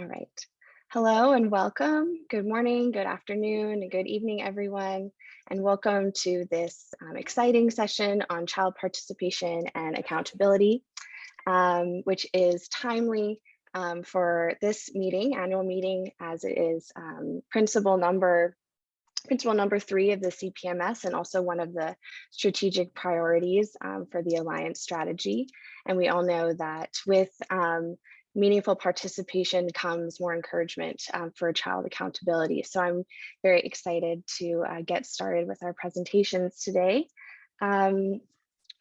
All right. Hello and welcome. Good morning, good afternoon, and good evening, everyone. And welcome to this um, exciting session on child participation and accountability, um, which is timely um, for this meeting, annual meeting, as it is um, principle number principle number three of the CPMS and also one of the strategic priorities um, for the Alliance strategy. And we all know that with um, meaningful participation comes more encouragement um, for child accountability. So I'm very excited to uh, get started with our presentations today. Um,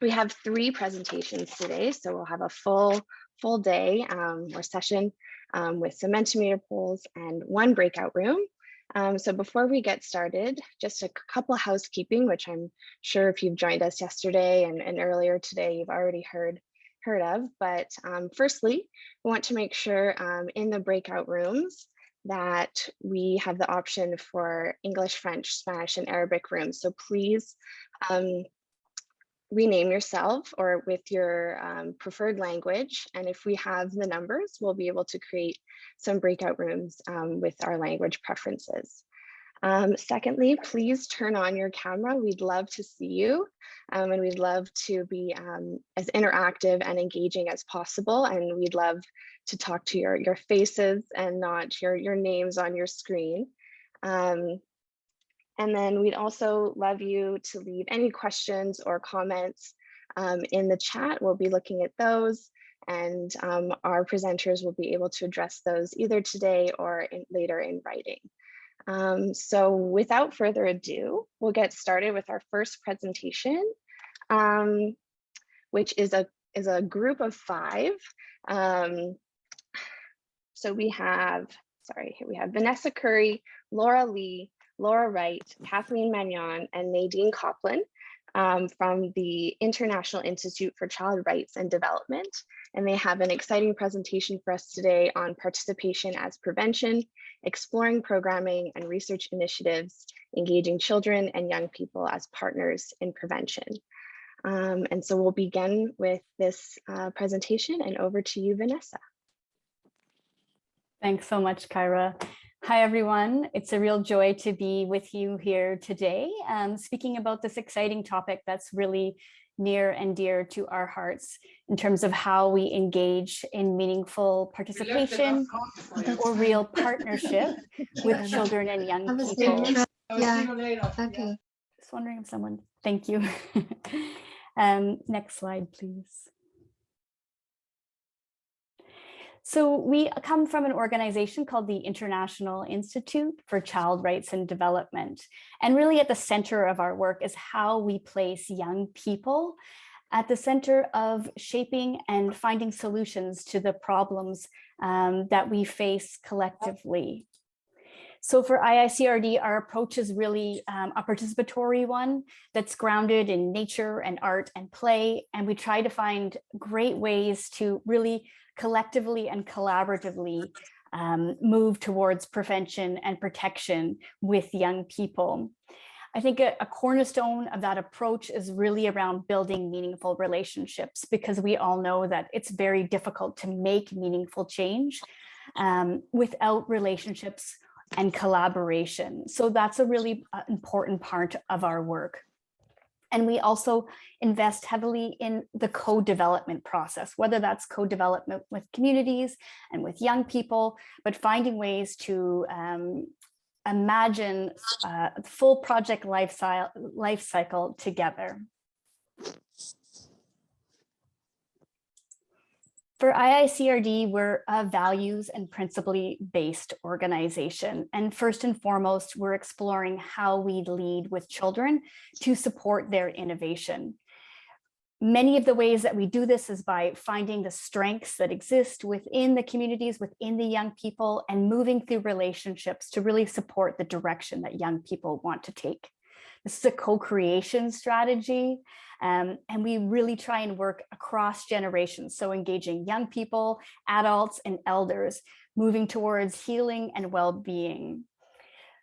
we have three presentations today, so we'll have a full full day um, or session um, with some Mentimeter polls and one breakout room. Um, so before we get started, just a couple housekeeping, which I'm sure if you've joined us yesterday and, and earlier today, you've already heard heard of. But um, firstly, we want to make sure um, in the breakout rooms that we have the option for English, French, Spanish, and Arabic rooms. So please um, rename yourself or with your um, preferred language. And if we have the numbers, we'll be able to create some breakout rooms um, with our language preferences. Um, secondly, please turn on your camera. We'd love to see you um, and we'd love to be um, as interactive and engaging as possible. And we'd love to talk to your, your faces and not your, your names on your screen. Um, and then we'd also love you to leave any questions or comments um, in the chat. We'll be looking at those and um, our presenters will be able to address those either today or in, later in writing. Um, so without further ado, we'll get started with our first presentation, um, which is a, is a group of five. Um, so we have, sorry, here we have Vanessa Curry, Laura Lee, Laura Wright, Kathleen Magnon, and Nadine Copland um, from the International Institute for Child Rights and Development. And they have an exciting presentation for us today on participation as prevention, exploring programming and research initiatives, engaging children and young people as partners in prevention. Um, and so we'll begin with this uh, presentation and over to you, Vanessa. Thanks so much, Kyra. Hi, everyone. It's a real joy to be with you here today, um, speaking about this exciting topic that's really near and dear to our hearts in terms of how we engage in meaningful participation or real partnership with children and young people. Yeah, okay. Just wondering if someone, thank you. um, next slide, please. So we come from an organization called the International Institute for Child Rights and Development. And really at the center of our work is how we place young people at the center of shaping and finding solutions to the problems um, that we face collectively. So for IICRD, our approach is really um, a participatory one that's grounded in nature and art and play. And we try to find great ways to really collectively and collaboratively um, move towards prevention and protection with young people. I think a, a, cornerstone of that approach is really around building meaningful relationships because we all know that it's very difficult to make meaningful change um, without relationships and collaboration. So that's a really uh, important part of our work. And we also invest heavily in the co-development process, whether that's co-development with communities and with young people, but finding ways to um, imagine uh, full project life, life cycle together. For IICRD, we're a values and principally based organization. And first and foremost, we're exploring how we lead with children to support their innovation. Many of the ways that we do this is by finding the strengths that exist within the communities, within the young people, and moving through relationships to really support the direction that young people want to take. This is a co-creation strategy. Um, and we really try and work across generations. So engaging young people, adults, and elders, moving towards healing and well-being.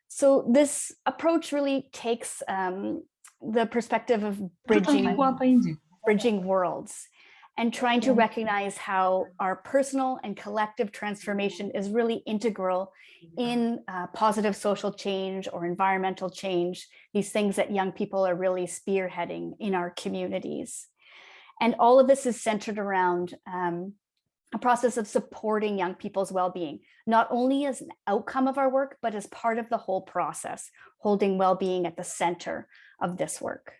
So this approach really takes um, the perspective of bridging, bridging worlds. And trying to recognize how our personal and collective transformation is really integral in uh, positive social change or environmental change, these things that young people are really spearheading in our communities. And all of this is centered around um, a process of supporting young people's well-being, not only as an outcome of our work, but as part of the whole process, holding well-being at the center of this work.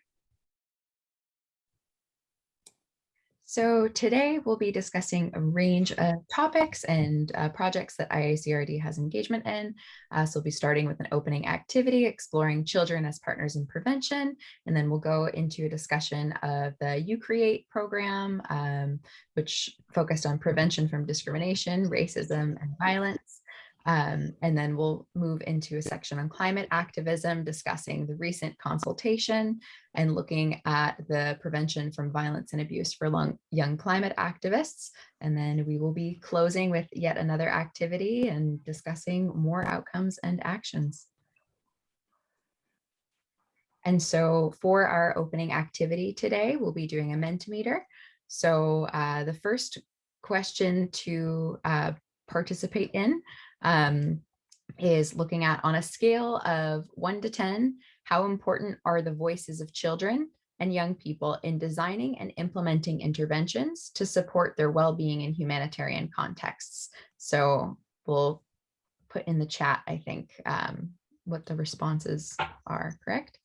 So today we'll be discussing a range of topics and uh, projects that IICRD has engagement in. Uh, so we'll be starting with an opening activity, exploring children as partners in prevention, and then we'll go into a discussion of the UCreate program, um, which focused on prevention from discrimination, racism, and violence. Um, and then we'll move into a section on climate activism, discussing the recent consultation and looking at the prevention from violence and abuse for long, young climate activists. And then we will be closing with yet another activity and discussing more outcomes and actions. And so for our opening activity today, we'll be doing a Mentimeter. So uh, the first question to uh, participate in um, is looking at on a scale of one to 10, how important are the voices of children and young people in designing and implementing interventions to support their well-being in humanitarian contexts. So we'll put in the chat, I think, um, what the responses are, correct?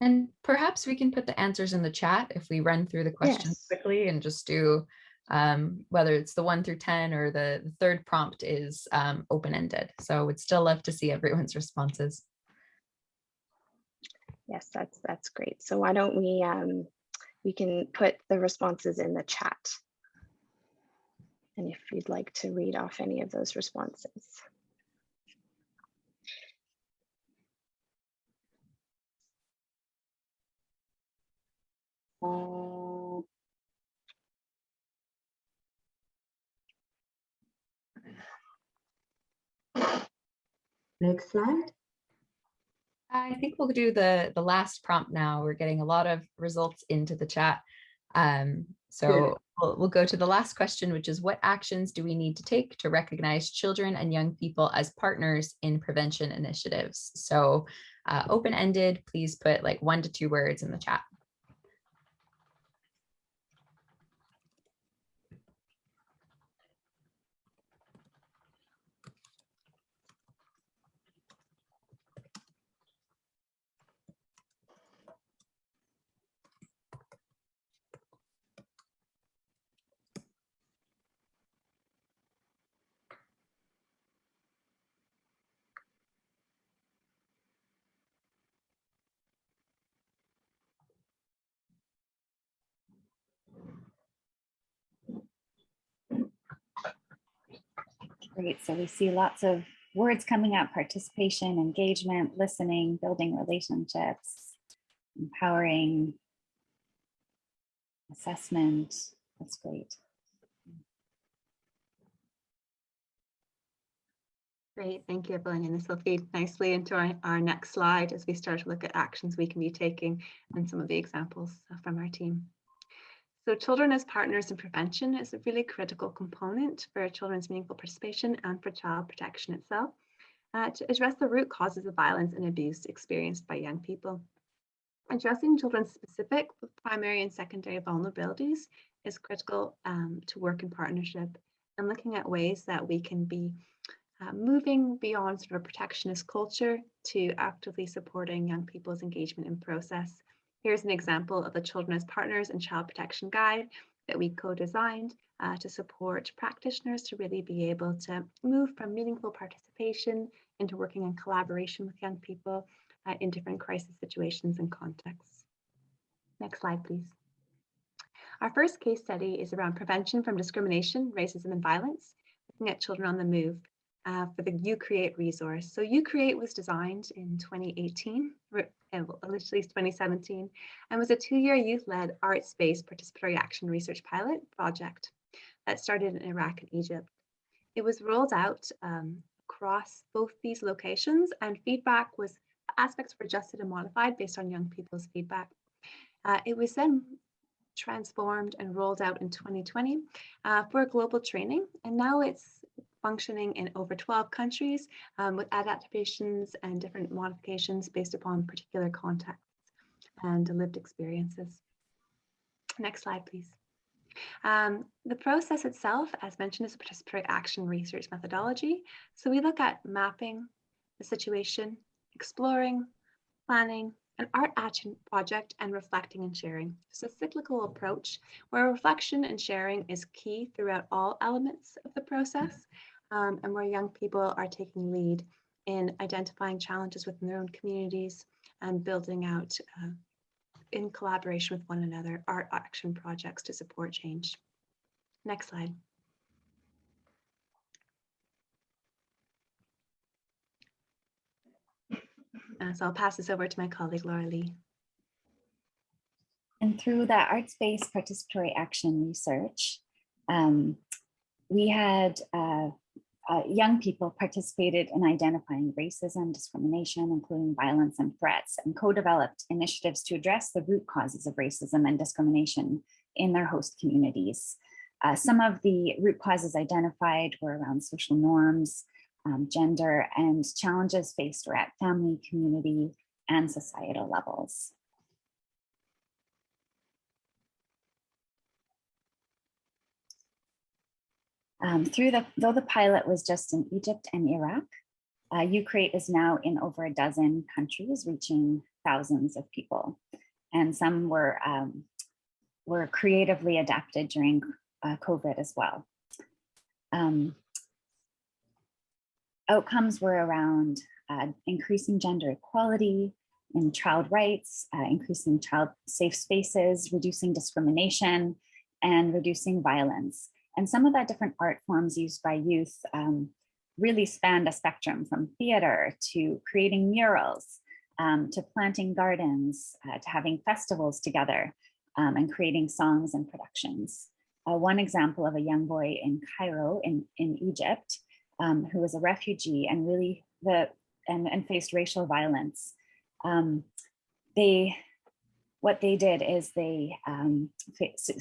And perhaps we can put the answers in the chat if we run through the questions Yes. quickly and just do um, whether it's the one through 10 or the, the third prompt is um, open-ended. So I would still love to see everyone's responses. Yes, that's that's great. So why don't we um, we can put the responses in the chat. And if you'd like to read off any of those responses. Next slide. I think we'll do the, the last prompt now. We're getting a lot of results into the chat. Um, so we'll, we'll go to the last question, which is what actions do we need to take to recognize children and young people as partners in prevention initiatives? So uh, open-ended, please put like one to two words in the chat. Great. So we see lots of words coming up, participation, engagement, listening, building relationships, empowering, assessment. That's great. Great, thank you, Evelyn. And this will feed nicely into our, our next slide as we start to look at actions we can be taking and some of the examples from our team. So children as partners in prevention is a really critical component for children's meaningful participation and for child protection itself uh, to address the root causes of violence and abuse experienced by young people. Addressing children's specific primary and secondary vulnerabilities is critical um, to work in partnership and looking at ways that we can be uh, moving beyond sort of a protectionist culture to actively supporting young people's engagement in process. Here's an example of the Children as Partners and Child Protection Guide that we co-designed uh, to support practitioners to really be able to move from meaningful participation into working in collaboration with young people uh, in different crisis situations and contexts. Next slide, please. Our first case study is around prevention from discrimination, racism, and violence, looking at children on the move uh, for the UCreate resource. So UCreate was designed in 2018, initially 2017, and was a two-year youth-led arts-based participatory action research pilot project that started in Iraq and Egypt. It was rolled out um, across both these locations and feedback was, aspects were adjusted and modified based on young people's feedback. Uh, it was then transformed and rolled out in 2020 uh, for global training, and now it's functioning in over 12 countries um, with adaptations and different modifications based upon particular contexts and lived experiences. Next slide, please. Um, the process itself, as mentioned, is a participatory action research methodology. So we look at mapping the situation, exploring, planning, an art action project, and reflecting and sharing. It's a cyclical approach where reflection and sharing is key throughout all elements of the process um, and where young people are taking lead in identifying challenges within their own communities and building out uh, in collaboration with one another art action projects to support change. Next slide. Uh, so I'll pass this over to my colleague Laura Lee. And through that arts-based participatory action research, um, we had uh, uh, young people participated in identifying racism, discrimination, including violence and threats, and co-developed initiatives to address the root causes of racism and discrimination in their host communities. Uh, some of the root causes identified were around social norms, um, gender, and challenges faced were at family, community, and societal levels. Um, through the, though the pilot was just in Egypt and Iraq, uh, UCreate is now in over a dozen countries, reaching thousands of people. And some were, um, were creatively adapted during uh, COVID as well. Um, outcomes were around uh, increasing gender equality and child rights, uh, increasing child safe spaces, reducing discrimination, and reducing violence. And some of the different art forms used by youth um, really spanned a spectrum from theater to creating murals, um, to planting gardens, uh, to having festivals together um, and creating songs and productions. Uh, one example of a young boy in Cairo in, in Egypt um, who was a refugee and really the and, and faced racial violence. Um, they what they did is they um,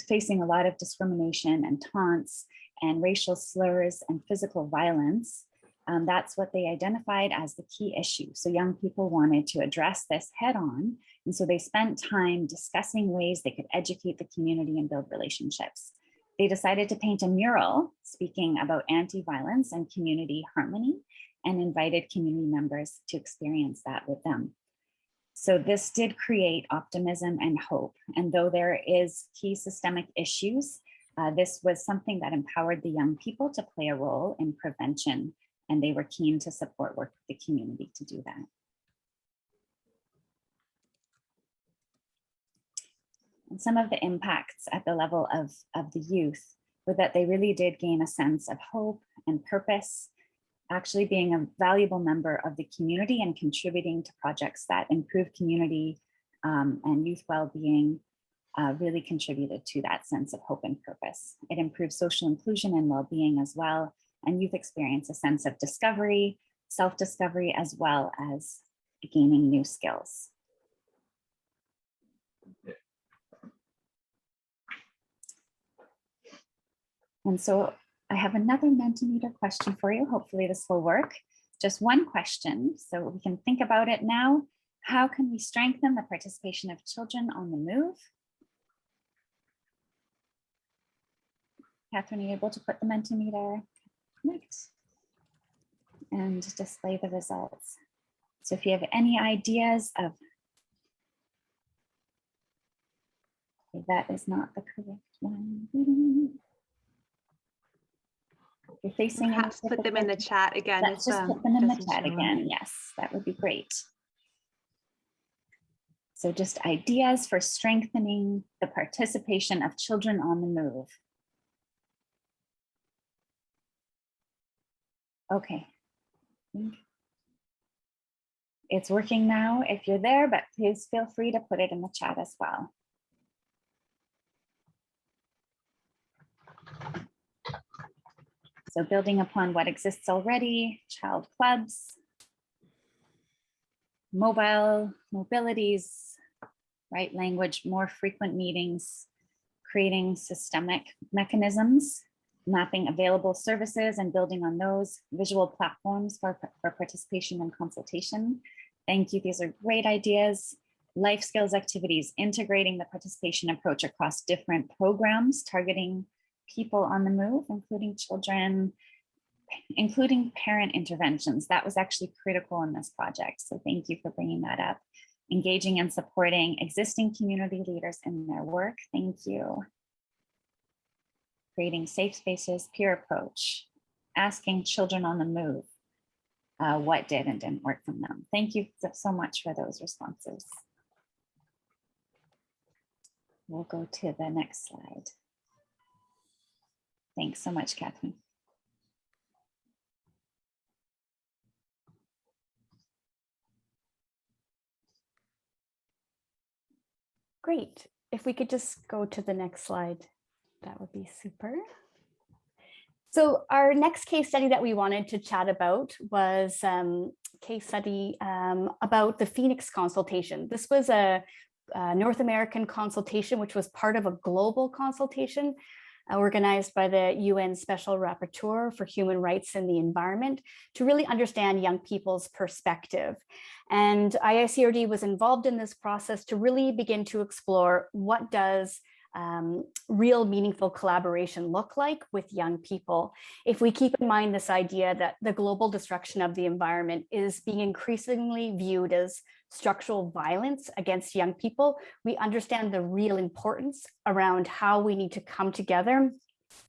facing a lot of discrimination and taunts and racial slurs and physical violence. Um, that's what they identified as the key issue. So young people wanted to address this head on. And so they spent time discussing ways they could educate the community and build relationships. They decided to paint a mural speaking about anti-violence and community harmony and invited community members to experience that with them. So this did create optimism and hope. And though there is key systemic issues, uh, this was something that empowered the young people to play a role in prevention. And they were keen to support work with the community to do that. And some of the impacts at the level of, of the youth were that they really did gain a sense of hope and purpose actually being a valuable member of the community and contributing to projects that improve community um, and youth well-being uh, really contributed to that sense of hope and purpose. It improves social inclusion and well-being as well, and youth experience a sense of discovery, self-discovery, as well as gaining new skills. And so I have another Mentimeter question for you. Hopefully this will work. Just one question, so we can think about it now. How can we strengthen the participation of children on the move? Catherine, are you able to put the Mentimeter connect and display the results? So if you have any ideas of okay, that is not the correct one you're facing Perhaps put them in the chat again. Just put them in the chat again. Yes, that would be great. So just ideas for strengthening the participation of children on the move. Okay. It's working now if you're there, but please feel free to put it in the chat as well. So building upon what exists already, child clubs, mobile mobilities, right language, more frequent meetings, creating systemic mechanisms, mapping available services and building on those visual platforms for, for participation and consultation. Thank you. These are great ideas. Life skills activities, integrating the participation approach across different programs, targeting people on the move, including children, including parent interventions. That was actually critical in this project. So thank you for bringing that up. Engaging and supporting existing community leaders in their work. Thank you. Creating safe spaces, peer approach, asking children on the move uh, what did and didn't work from them. Thank you so, so much for those responses. We'll go to the next slide. Thanks so much, Catherine. Great. If we could just go to the next slide, that would be super. So our next case study that we wanted to chat about was um, case study um, about the Phoenix consultation. This was a, a, North American consultation, which was part of a global consultation Uh, organized by the UN Special Rapporteur for Human Rights and the Environment to really understand young people's perspective. And IICRD was involved in this process to really begin to explore what does um, real meaningful collaboration look like with young people. If we keep in mind this idea that the global destruction of the environment is being increasingly viewed as structural violence against young people, we understand the real importance around how we need to come together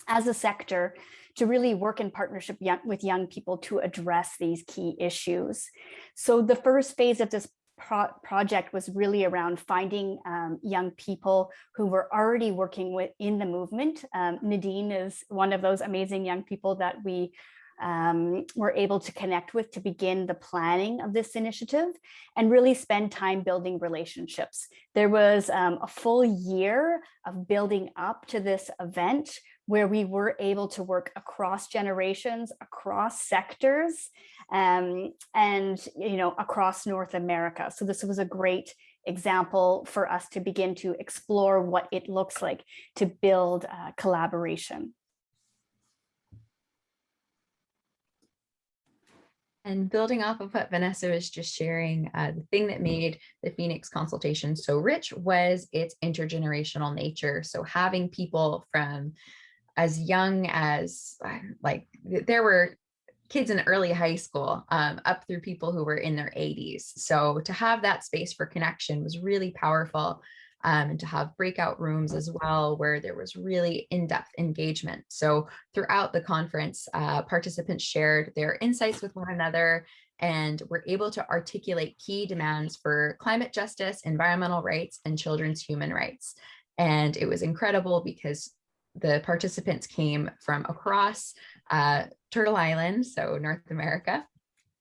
as a sector to really work in partnership with young people to address these key issues. So the first phase of this pro project was really around finding um, young people who were already working with in the movement. Um, Nadine is one of those amazing young people that we um, were able to connect with to begin the planning of this initiative and really spend time building relationships. There was um, a full year of building up to this event where we were able to work across generations, across sectors, um, and you know across North America. So this was a great example for us to begin to explore what it looks like to build uh, collaboration. And building off of what Vanessa was just sharing, uh, the thing that made the Phoenix consultation so rich was its intergenerational nature. So having people from as young as like there were kids in early high school um, up through people who were in their 80s. So to have that space for connection was really powerful um, and to have breakout rooms as well where there was really in-depth engagement. So throughout the conference, uh, participants shared their insights with one another and were able to articulate key demands for climate justice, environmental rights, and children's human rights. And it was incredible because the participants came from across uh, Turtle Island, so North America,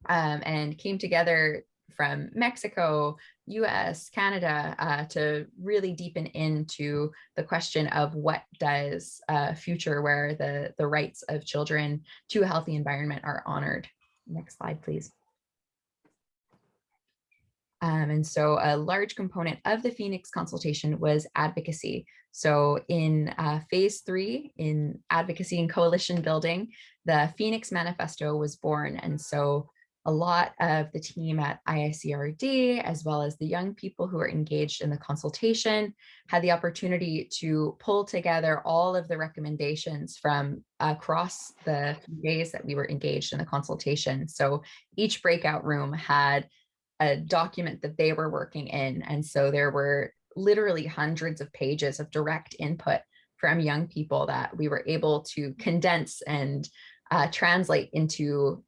um, and came together from Mexico, US, Canada, uh, to really deepen into the question of what does a future where the, the rights of children to a healthy environment are honored. Next slide, please. Um, and so a large component of the Phoenix consultation was advocacy. So in uh, phase three, in advocacy and coalition building, the Phoenix Manifesto was born. And so a lot of the team at IICRD, as well as the young people who are engaged in the consultation, had the opportunity to pull together all of the recommendations from across the days that we were engaged in the consultation. So each breakout room had a document that they were working in. And so there were literally hundreds of pages of direct input from young people that we were able to condense and uh, translate into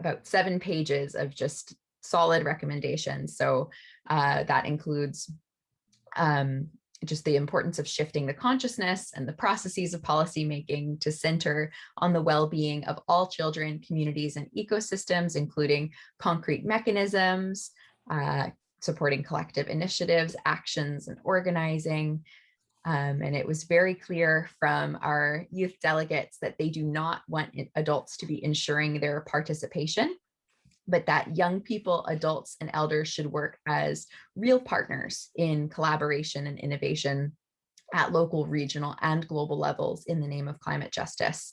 about seven pages of just solid recommendations. So uh, that includes um, just the importance of shifting the consciousness and the processes of policy making to center on the well-being of all children, communities, and ecosystems, including concrete mechanisms, uh, supporting collective initiatives, actions, and organizing. Um, and it was very clear from our youth delegates that they do not want adults to be ensuring their participation but that young people, adults, and elders should work as real partners in collaboration and innovation at local, regional, and global levels in the name of climate justice.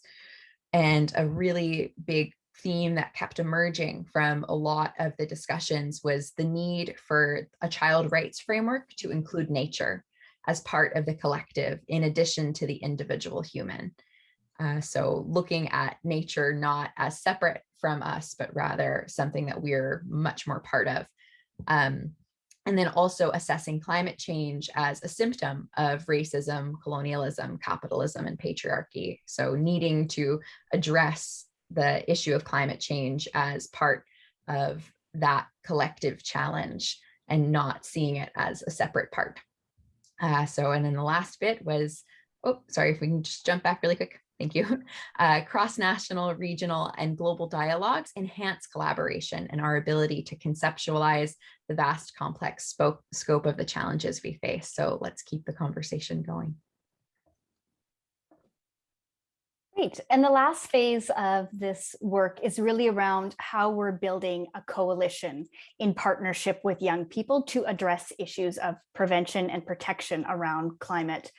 And a really big theme that kept emerging from a lot of the discussions was the need for a child rights framework to include nature as part of the collective in addition to the individual human. Uh, so looking at nature not as separate from us, but rather something that we're much more part of. Um, and then also assessing climate change as a symptom of racism, colonialism, capitalism, and patriarchy. So needing to address the issue of climate change as part of that collective challenge and not seeing it as a separate part. Uh, so, and then the last bit was, oh, sorry, if we can just jump back really quick. Thank you. Uh, Cross-national, regional, and global dialogues enhance collaboration and our ability to conceptualize the vast complex scope of the challenges we face. So let's keep the conversation going. Great. And the last phase of this work is really around how we're building a coalition in partnership with young people to address issues of prevention and protection around climate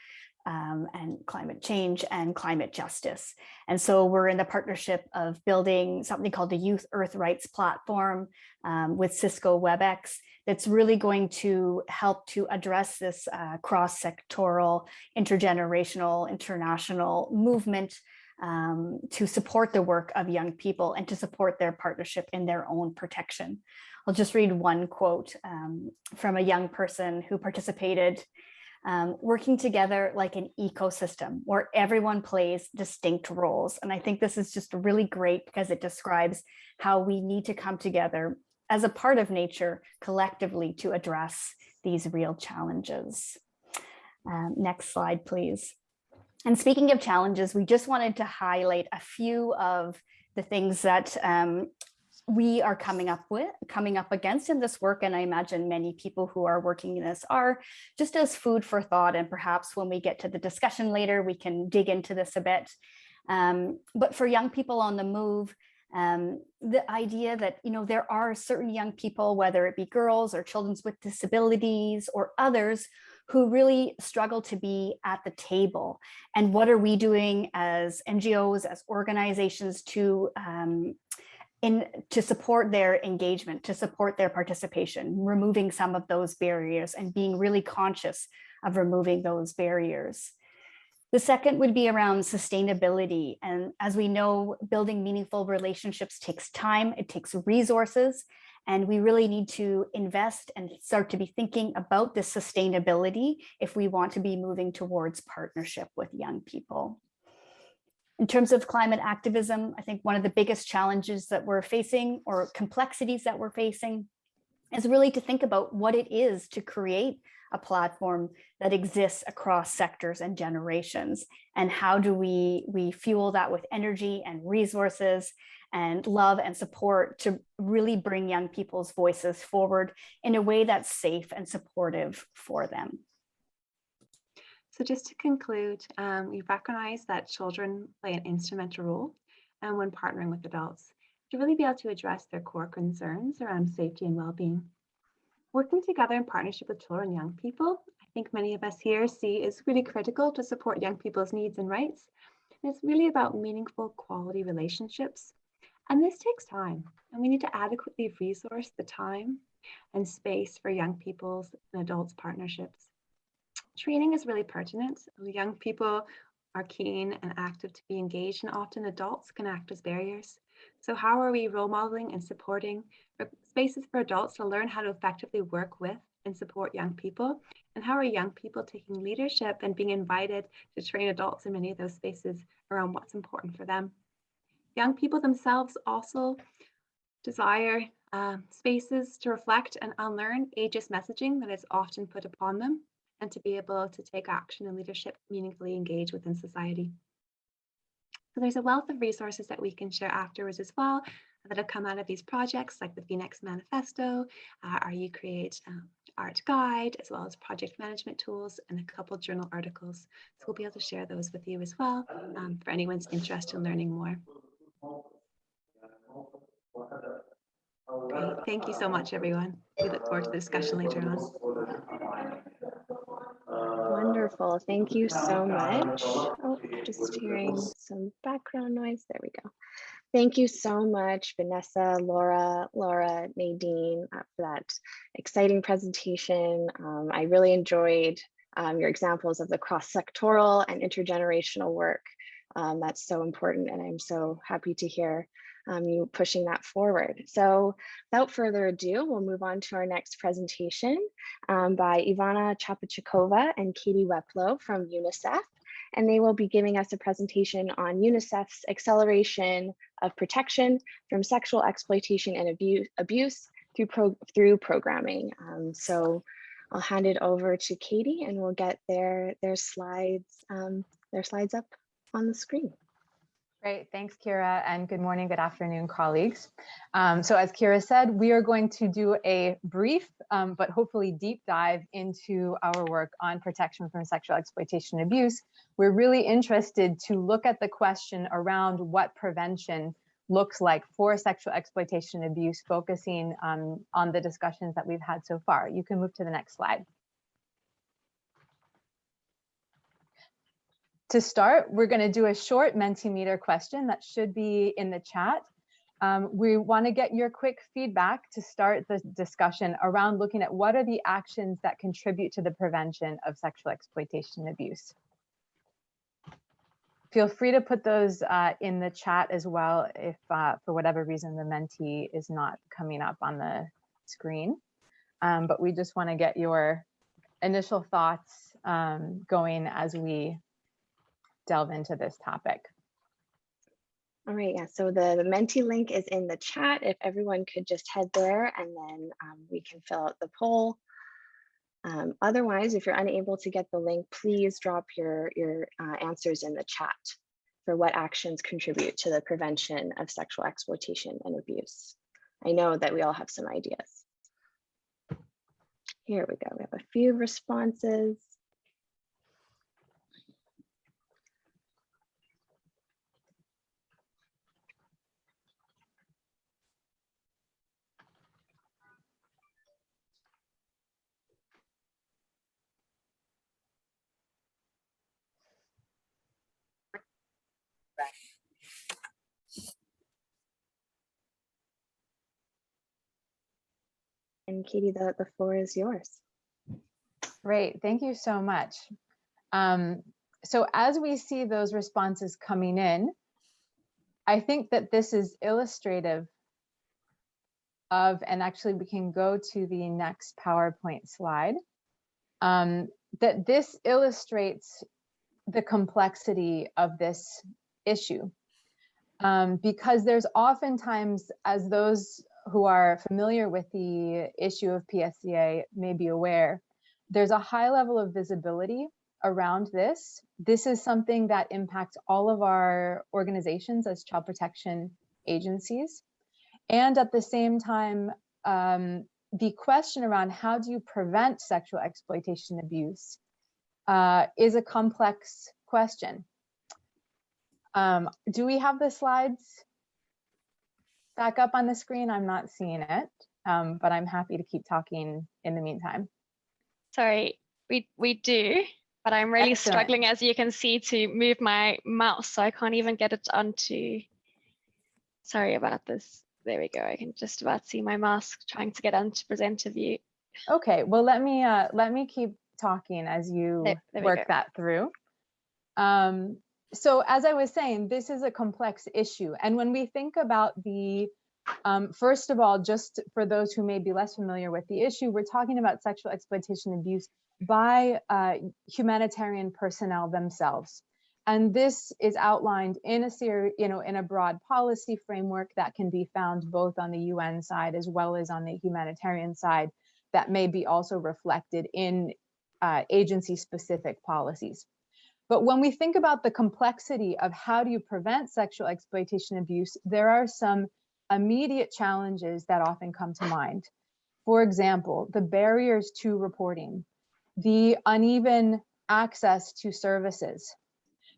um, and climate change and climate justice. And so we're in the partnership of building something called the Youth Earth Rights Platform um, with Cisco WebEx that's really going to help to address this uh, cross-sectoral, intergenerational, international movement um, to support the work of young people and to support their partnership in their own protection. I'll just read one quote um, from a young person who participated um, working together like an ecosystem where everyone plays distinct roles. And I think this is just really great because it describes how we need to come together as a part of nature collectively to address these real challenges. Um, next slide, please. And speaking of challenges, we just wanted to highlight a few of the things that um, we are coming up with, coming up against in this work. And I imagine many people who are working in this are just as food for thought. And perhaps when we get to the discussion later, we can dig into this a bit. Um, but for young people on the move, um, the idea that, you know, there are certain young people, whether it be girls or children with disabilities or others who really struggle to be at the table. And what are we doing as NGOs, as organizations to um, in to support their engagement, to support their participation, removing some of those barriers and being really conscious of removing those barriers. The second would be around sustainability. And as we know, building meaningful relationships takes time, it takes resources, and we really need to invest and start to be thinking about the sustainability if we want to be moving towards partnership with young people. In terms of climate activism, I think one of the biggest challenges that we're facing or complexities that we're facing is really to think about what it is to create a platform that exists across sectors and generations and how do we we fuel that with energy and resources and love and support to really bring young people's voices forward in a way that's safe and supportive for them. So just to conclude, um, we recognize that children play an instrumental role and when partnering with adults to really be able to address their core concerns around safety and well-being. Working together in partnership with children and young people, I think many of us here see is really critical to support young people's needs and rights. And it's really about meaningful quality relationships. And this takes time, and we need to adequately resource the time and space for young people's and adults partnerships. Training is really pertinent. Young people are keen and active to be engaged and often adults can act as barriers. So how are we role modeling and supporting spaces for adults to learn how to effectively work with and support young people? And how are young people taking leadership and being invited to train adults in many of those spaces around what's important for them? Young people themselves also desire uh, spaces to reflect and unlearn ageist messaging that is often put upon them and to be able to take action and leadership meaningfully engage within society. So there's a wealth of resources that we can share afterwards as well that have come out of these projects like the Phoenix Manifesto, uh, our UCreate um, art guide, as well as project management tools and a couple journal articles. So we'll be able to share those with you as well um, for anyone's interest in learning more. Thank you so much, everyone. We look forward to the discussion later on. Wonderful. Thank you so much. Oh, just hearing some background noise. There we go. Thank you so much, Vanessa, Laura, Laura, Nadine, uh, for that exciting presentation. Um, I really enjoyed um, your examples of the cross-sectoral and intergenerational work. Um, that's so important, and I'm so happy to hear um, you pushing that forward. So without further ado, we'll move on to our next presentation um, by Ivana Chapachikova and Katie Weplow from UNICEF. And they will be giving us a presentation on UNICEF's acceleration of protection from sexual exploitation and abuse, abuse through, pro, through programming. Um, so I'll hand it over to Katie and we'll get their, their slides, um, their slides up on the screen. Great, thanks, Kira, and good morning, good afternoon, colleagues. Um, so as Kira said, we are going to do a brief, um, but hopefully deep dive into our work on protection from sexual exploitation and abuse. We're really interested to look at the question around what prevention looks like for sexual exploitation and abuse, focusing um, on the discussions that we've had so far. You can move to the next slide. To start, we're going to do a short Mentimeter question that should be in the chat. Um, we want to get your quick feedback to start the discussion around looking at what are the actions that contribute to the prevention of sexual exploitation and abuse. Feel free to put those uh, in the chat as well if uh, for whatever reason the Menti is not coming up on the screen. Um, but we just want to get your initial thoughts um, going as we delve into this topic. All right, yeah, so the, the Menti link is in the chat. If everyone could just head there and then um, we can fill out the poll. Um, otherwise, if you're unable to get the link, please drop your, your uh, answers in the chat for what actions contribute to the prevention of sexual exploitation and abuse. I know that we all have some ideas. Here we go, we have a few responses. And Katie, the, the floor is yours. Great, thank you so much. Um, so as we see those responses coming in, I think that this is illustrative of, and actually we can go to the next PowerPoint slide, um, that this illustrates the complexity of this issue. Um, because there's oftentimes, as those who are familiar with the issue of PSEA may be aware, there's a high level of visibility around this. This is something that impacts all of our organizations as child protection agencies. And at the same time, um, the question around how do you prevent sexual exploitation abuse uh, is a complex question. Um, do we have the slides back up on the screen? I'm not seeing it, um, but I'm happy to keep talking in the meantime. Sorry, we, we do, but I'm really Excellent. struggling, as you can see, to move my mouse, so I can't even get it onto, sorry about this. There we go, I can just about see my mask trying to get onto presenter view. Okay, well, let me uh, let me keep talking as you There- there work that through. Um, so as I was saying, this is a complex issue. And when we think about the, um, first of all, just for those who may be less familiar with the issue, we're talking about sexual exploitation abuse by uh, humanitarian personnel themselves. And this is outlined in a series, you know, in a broad policy framework that can be found both on the UN side as well as on the humanitarian side that may be also reflected in uh, agency specific policies. But when we think about the complexity of how do you prevent sexual exploitation abuse, there are some immediate challenges that often come to mind. For example, the barriers to reporting, the uneven access to services,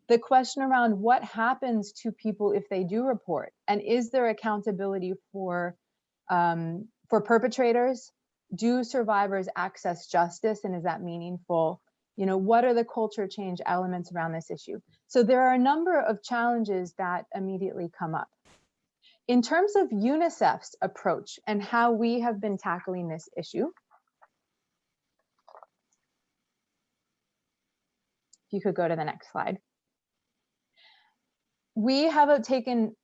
the question around what happens to people if they do report, and is there accountability for um, For perpetrators, do survivors access justice and is that meaningful? You know, what are the culture change elements around this issue? So there are a number of challenges that immediately come up. In terms of UNICEF's approach and how we have been tackling this issue, if you could go to the next slide. We have taken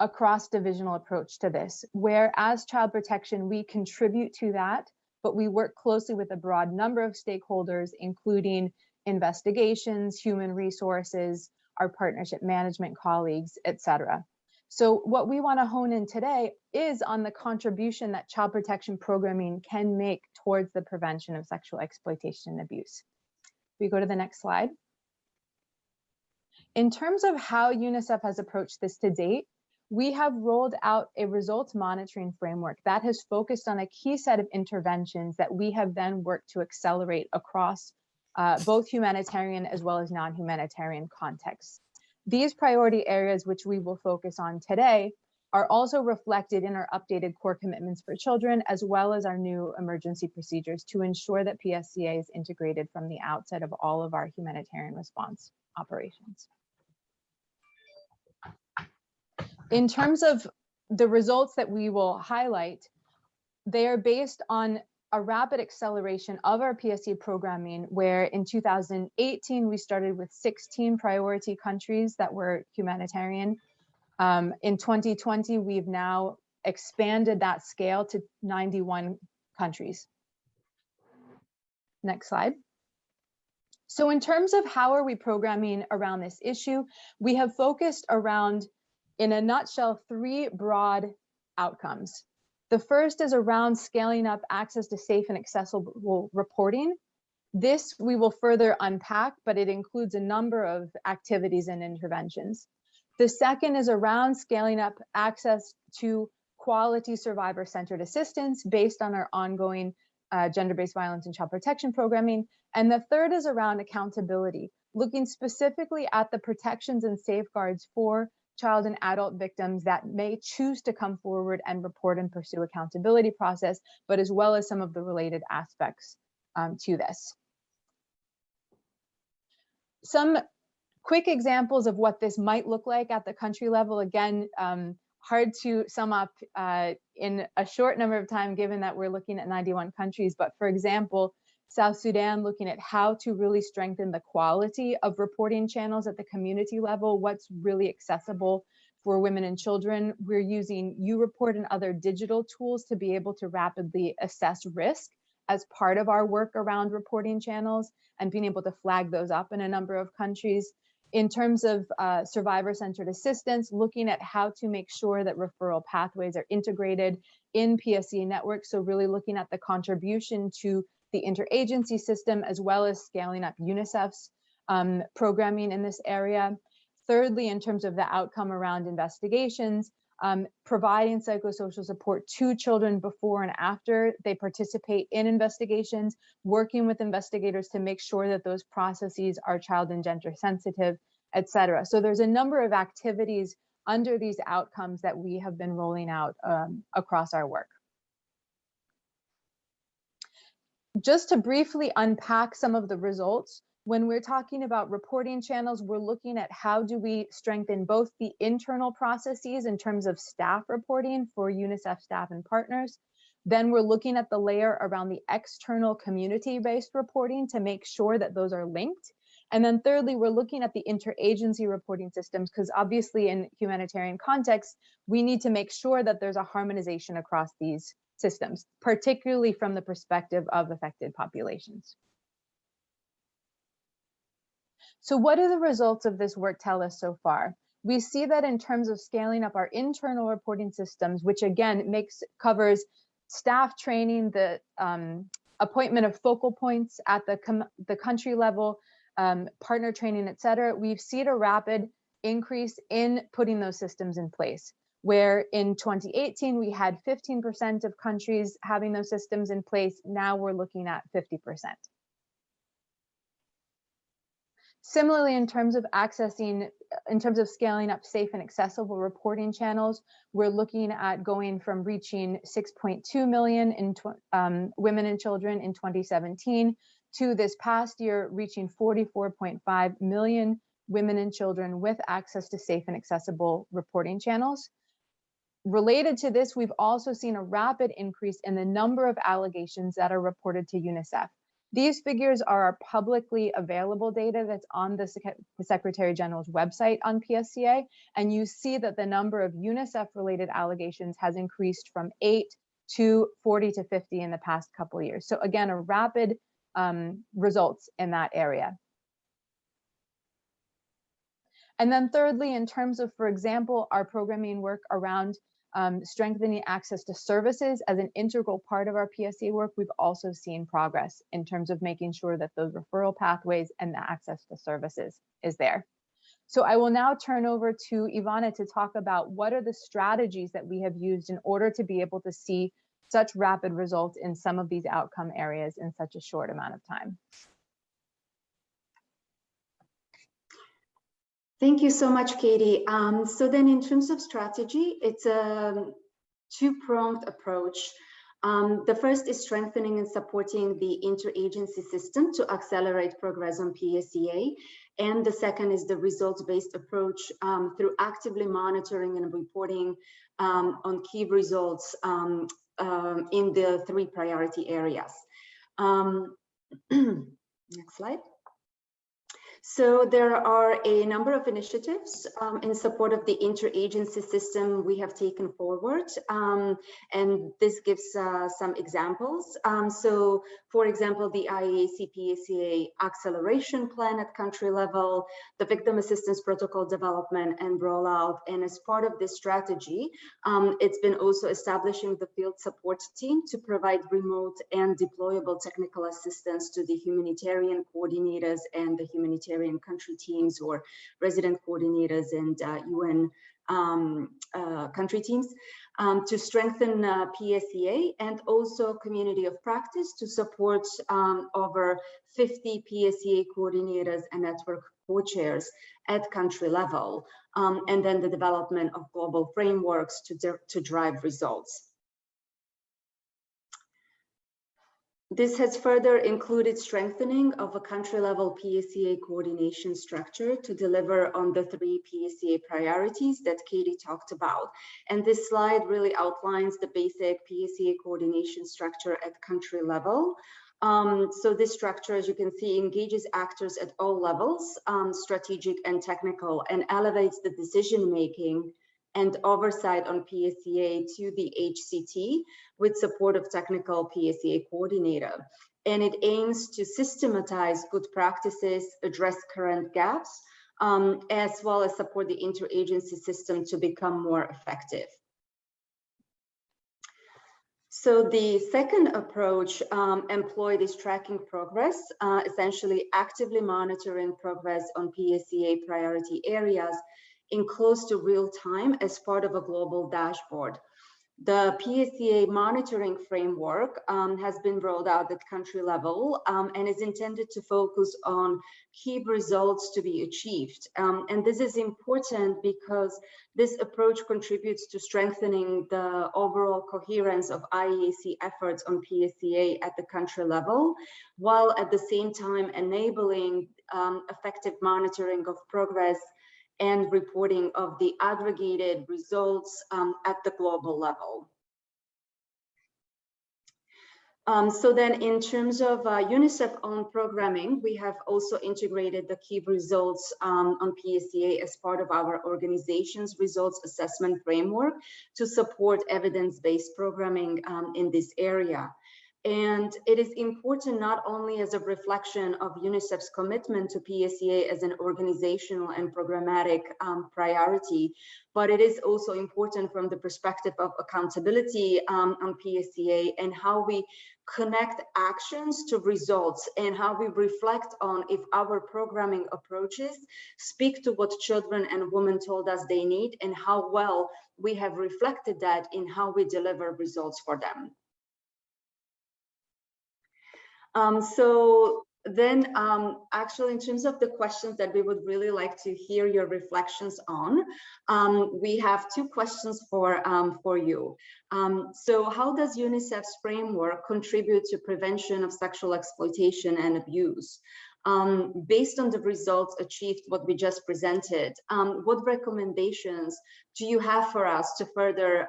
a cross-divisional approach to this, where as child protection, we contribute to that, but we work closely with a broad number of stakeholders, including investigations, human resources, our partnership management colleagues, et cetera. So what we want to hone in today is on the contribution that child protection programming can make towards the prevention of sexual exploitation and abuse. We go to the next slide. In terms of how UNICEF has approached this to date, we have rolled out a results monitoring framework that has focused on a key set of interventions that we have then worked to accelerate across uh, both humanitarian as well as non-humanitarian contexts. These priority areas, which we will focus on today, are also reflected in our updated core commitments for children, as well as our new emergency procedures to ensure that PSEA is integrated from the outset of all of our humanitarian response operations. In terms of the results that we will highlight, they are based on a rapid acceleration of our PSE programming, where in 2018, we started with 16 priority countries that were humanitarian. Um, in 2020, we've now expanded that scale to 91 countries. Next slide. So in terms of how are we programming around this issue, we have focused around, in a nutshell, three broad outcomes. The first is around scaling up access to safe and accessible reporting. This we will further unpack, but it includes a number of activities and interventions. The second is around scaling up access to quality survivor-centered assistance based on our ongoing uh, gender-based violence and child protection programming. And the third is around accountability, looking specifically at the protections and safeguards for child and adult victims that may choose to come forward and report and pursue accountability process, but as well as some of the related aspects um, to this. Some quick examples of what this might look like at the country level. Again, um, hard to sum up uh, in a short number of time, given that we're looking at 91 countries. But for example, South Sudan looking at how to really strengthen the quality of reporting channels at the community level, what's really accessible for women and children. We're using U-Report and other digital tools to be able to rapidly assess risk as part of our work around reporting channels and being able to flag those up in a number of countries. In terms of uh, survivor-centered assistance, looking at how to make sure that referral pathways are integrated in PSE networks. So really looking at the contribution to the interagency system, as well as scaling up UNICEF's um, programming in this area. Thirdly, in terms of the outcome around investigations, um, providing psychosocial support to children before and after they participate in investigations, working with investigators to make sure that those processes are child and gender sensitive, et cetera. So there's a number of activities under these outcomes that we have been rolling out um, across our work. Just to briefly unpack some of the results, when we're talking about reporting channels, we're looking at how do we strengthen both the internal processes in terms of staff reporting for UNICEF staff and partners. Then we're looking at the layer around the external community-based reporting to make sure that those are linked. And then thirdly, we're looking at the interagency reporting systems because obviously in humanitarian context, we need to make sure that there's a harmonization across these systems, particularly from the perspective of affected populations. So what do the results of this work tell us so far? We see that in terms of scaling up our internal reporting systems, which again makes covers staff training, the um, appointment of focal points at the, the country level, um, partner training, et cetera, we've seen a rapid increase in putting those systems in place where in 2018 we had 15% of countries having those systems in place. Now we're looking at 50%. Similarly, in terms of accessing, in terms of scaling up safe and accessible reporting channels, we're looking at going from reaching 6.2 million in um, women and children in 2017 to this past year reaching 44.5 million women and children with access to safe and accessible reporting channels. Related to this, we've also seen a rapid increase in the number of allegations that are reported to UNICEF. These figures are our publicly available data that's on the, Sec the Secretary General's website on PSEA, and you see that the number of UNICEF-related allegations has increased from 8 to 40 to 50 in the past couple years. So again, a rapid um, results in that area. And then thirdly, in terms of, for example, our programming work around um, strengthening access to services as an integral part of our PSC work, we've also seen progress in terms of making sure that those referral pathways and the access to services is there. So I will now turn over to Ivana to talk about what are the strategies that we have used in order to be able to see such rapid results in some of these outcome areas in such a short amount of time. Thank you so much, Katie. Um, so then in terms of strategy, it's a two-pronged approach. Um, the first is strengthening and supporting the interagency system to accelerate progress on PSEA. And the second is the results-based approach um, through actively monitoring and reporting um, on key results um, um, in the three priority areas. next slide. So there are a number of initiatives um, in support of the interagency system we have taken forward, um, and this gives uh, some examples. Um, so, for example, the IASC PSEA acceleration plan at country level, the victim assistance protocol development and rollout, and as part of this strategy, um, it's been also establishing the field support team to provide remote and deployable technical assistance to the humanitarian coordinators and the humanitarian humanitarian country teams or resident coordinators and uh, UN um, uh, country teams um, to strengthen uh, PSEA and also community of practice to support um, over 50 PSEA coordinators and network co-chairs at country level, um, and then the development of global frameworks to, to drive results. This has further included strengthening of a country-level PSEA coordination structure to deliver on the three PSEA priorities that Katie talked about. And this slide really outlines the basic PSEA coordination structure at country level. Um, so this structure, as you can see, engages actors at all levels, um, strategic and technical, and elevates the decision-making and oversight on PSEA to the HCT with support of technical PSEA coordinator. And it aims to systematize good practices, address current gaps, um, as well as support the interagency system to become more effective. So the second approach um, employed is tracking progress, uh, essentially actively monitoring progress on PSEA priority areas in close to real time as part of a global dashboard. The PSEA monitoring framework um, has been rolled out at country level um, and is intended to focus on key results to be achieved. Um, and this is important because this approach contributes to strengthening the overall coherence of IASC efforts on PSEA at the country level, while at the same time enabling um, effective monitoring of progress and reporting of the aggregated results um, at the global level. Um, so then in terms of uh, UNICEF own programming, we have also integrated the key results um, on PSEA as part of our organization's results assessment framework to support evidence-based programming um, in this area. And it is important not only as a reflection of UNICEF's commitment to PSEA as an organizational and programmatic um, priority, but it is also important from the perspective of accountability um, on PSEA and how we connect actions to results and how we reflect on if our programming approaches speak to what children and women told us they need and how well we have reflected that in how we deliver results for them. Um, so then um, actually in terms of the questions that we would really like to hear your reflections on, um, we have two questions for, um, for you. Um, so how does UNICEF's framework contribute to prevention of sexual exploitation and abuse? Um, based on the results achieved, what we just presented, um, what recommendations do you have for us to further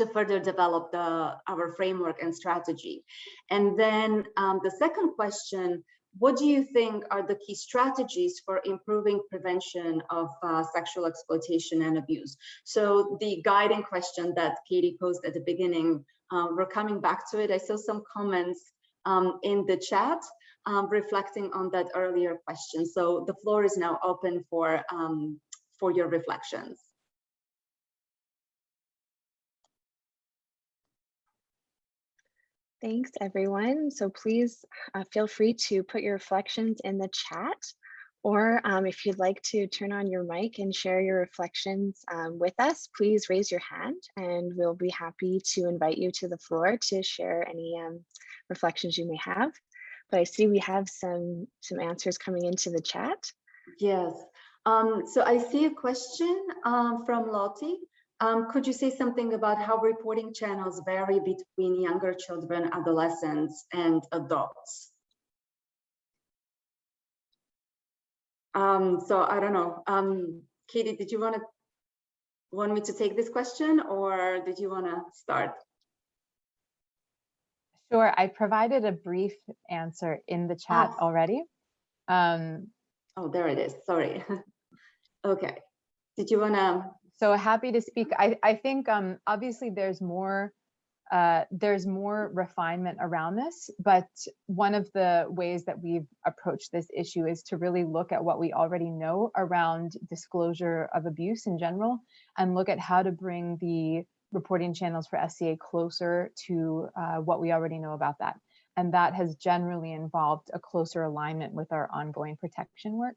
to further develop the our framework and strategy? And then um, the second question, what do you think are the key strategies for improving prevention of uh, sexual exploitation and abuse? So the guiding question that Katie posed at the beginning, uh, we're coming back to it. I saw some comments um, in the chat um, reflecting on that earlier question. So the floor is now open for, um, for your reflections. Thanks, everyone. So please uh, feel free to put your reflections in the chat, or um, if you'd like to turn on your mic and share your reflections um, with us, please raise your hand and we'll be happy to invite you to the floor to share any um, reflections you may have but I see we have some some answers coming into the chat. Yes. Um, so I see a question um, from Lottie. Um, could you say something about how reporting channels vary between younger children, adolescents, and adults? Um, so I don't know. Um, Katie, did you want to want me to take this question, or did you want to start? Sure, I provided a brief answer in the chat Oh. already. Um, Oh, there it is. Sorry. okay. Did you want to? So happy to speak. I, I think um, obviously there's more uh, there's more refinement around this, but one of the ways that we've approached this issue is to really look at what we already know around disclosure of abuse in general and look at how to bring the reporting channels for SEA closer to uh, what we already know about that. And that has generally involved a closer alignment with our ongoing protection work.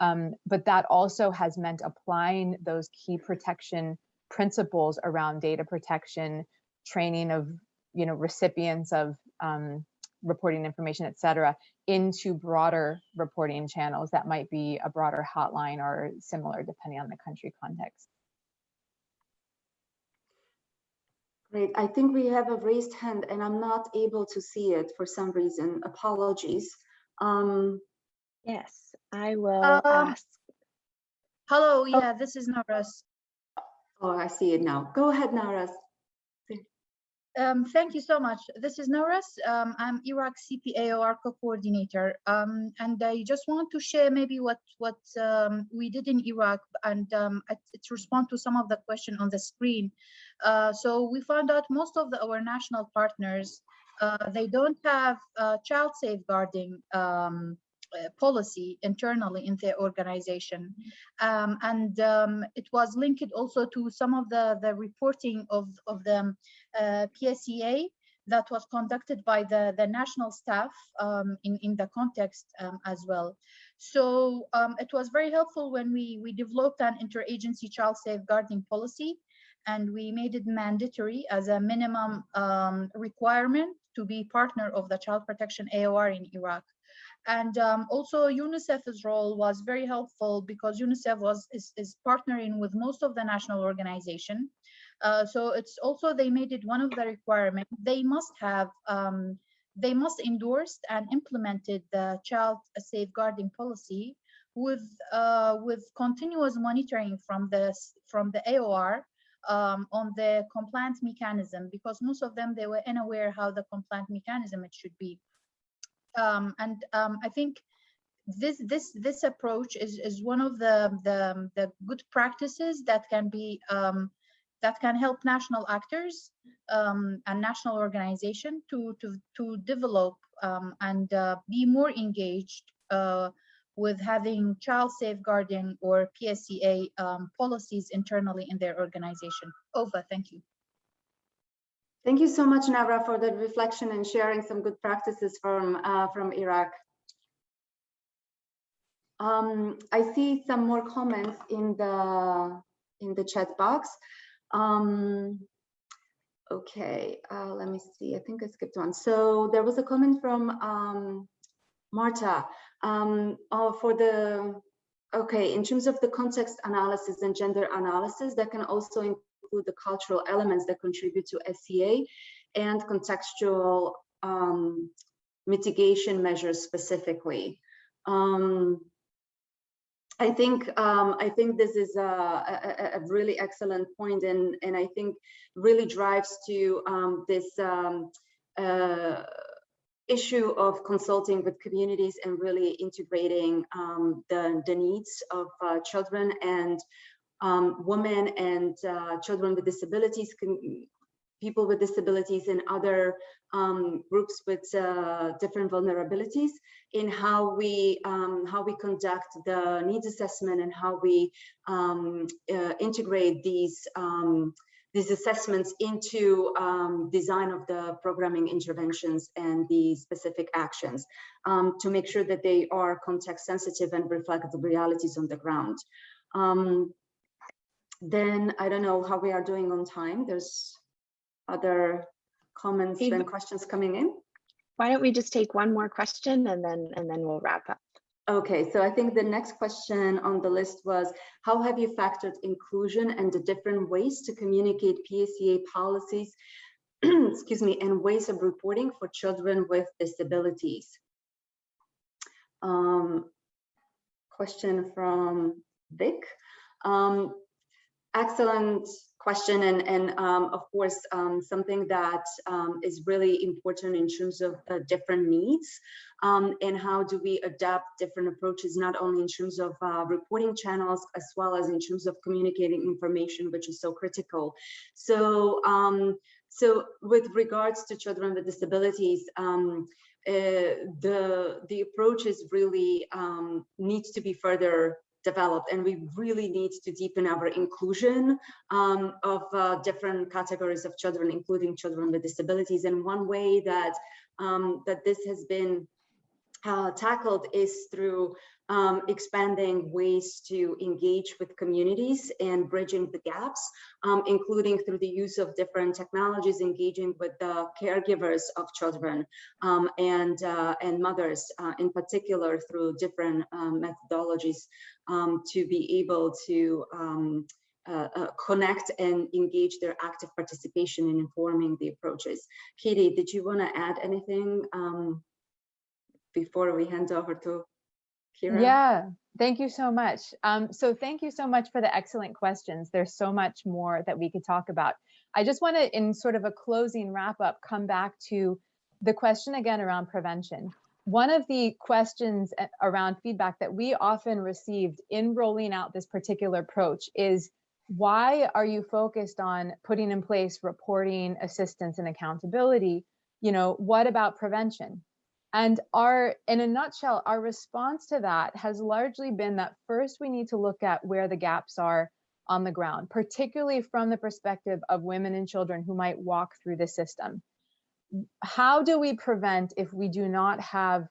Um, but that also has meant applying those key protection principles around data protection, training of you know recipients of um, reporting information, et cetera, into broader reporting channels that might be a broader hotline or similar depending on the country context. Great. I think we have a raised hand and I'm not able to see it for some reason. Apologies. Um, Yes, I will Um, ask. Hello, yeah, this is Naras. oh, I see it now. Go ahead, Naras. Um, thank you so much. This is Naras. Um, I'm Iraq CPAOR co-coordinator. Um, and I just want to share maybe what what um, we did in Iraq and um, it- it's respond to some of the question on the screen. Uh, so we found out most of the, our national partners, uh, they don't have uh, child safeguarding um, uh, policy internally in their organization. Um, and um, it was linked also to some of the, the reporting of, of the uh, PSEA that was conducted by the, the national staff um, in, in the context um, as well. So um, it was very helpful when we, we developed an interagency child safeguarding policy and we made it mandatory as a minimum um, requirement to be partner of the child protection AOR in Iraq. And um, also UNICEF's role was very helpful because UNICEF was is, is partnering with most of the national organization. Uh, so it's also they made it one of the requirements. They must have um, they must endorsed and implemented the child safeguarding policy with uh, with continuous monitoring from the from the AOR um, on the compliance mechanism because most of them they were unaware how the compliance mechanism it should be um, and um, I think this this this approach is is one of the the, the good practices that can be um, that can help national actors um, and national organization to to to develop um, and uh, be more engaged uh, with having child safeguarding or PSEA um, policies internally in their organization. Over, thank you. Thank you so much, Navra, for the reflection and sharing some good practices from, uh, from Iraq. Um, I see some more comments in the, in the chat box. Um, Okay, uh, let me see. I think I skipped one. So there was a comment from um, Marta um, uh, for the, okay, in terms of the context analysis and gender analysis, that can also include the cultural elements that contribute to SEA and contextual um, mitigation measures specifically. Um, I think um, I think this is a, a, a, really excellent point, and and I think really drives to um, this um, uh, issue of consulting with communities and really integrating um, the the needs of uh, children and um, women and uh, children with disabilities, people with disabilities, and other um, groups with uh, different vulnerabilities in how we um, how we conduct the needs assessment and how we um, uh, integrate these um, these assessments into um, design of the programming interventions and the specific actions um, to make sure that they are context sensitive and reflect the realities on the ground. Um, then I don't know how we are doing on time. There's other comments and questions coming in? Why don't we just take one more question and then and then we'll wrap up. Okay, so I think the next question on the list was, how have you factored inclusion and the different ways to communicate PSEA policies, excuse me, and ways of reporting for children with disabilities? Um, question from Vic. Um, excellent question and, and um, of course um, something that um, is really important in terms of different needs um, and how do we adapt different approaches not only in terms of uh, reporting channels as well as in terms of communicating information which is so critical. So um, so with regards to children with disabilities uh, the the approach is really needs to be further developed and we really need to deepen our inclusion um, of uh, different categories of children including children with disabilities. And one way that um, that this has been uh, tackled is through um, expanding ways to engage with communities and bridging the gaps, um, including through the use of different technologies, engaging with the caregivers of children um, and, uh, and mothers, uh, in particular through different um, methodologies um, to be able to um, uh, uh, connect and engage their active participation in informing the approaches. Katie, did you want to add anything before we hand over to Kira? Yeah, thank you so much. Um, so thank you so much for the excellent questions. There's so much more that we could talk about. I just want to, in sort of a closing wrap up, come back to the question again around prevention. One of the questions around feedback that we often received in rolling out this particular approach is why are you focused on putting in place reporting, assistance, and accountability? You know, what about prevention? And our, in a nutshell, our response to that has largely been that first we need to look at where the gaps are on the ground, particularly from the perspective of women and children who might walk through the system. How do we prevent if we do not have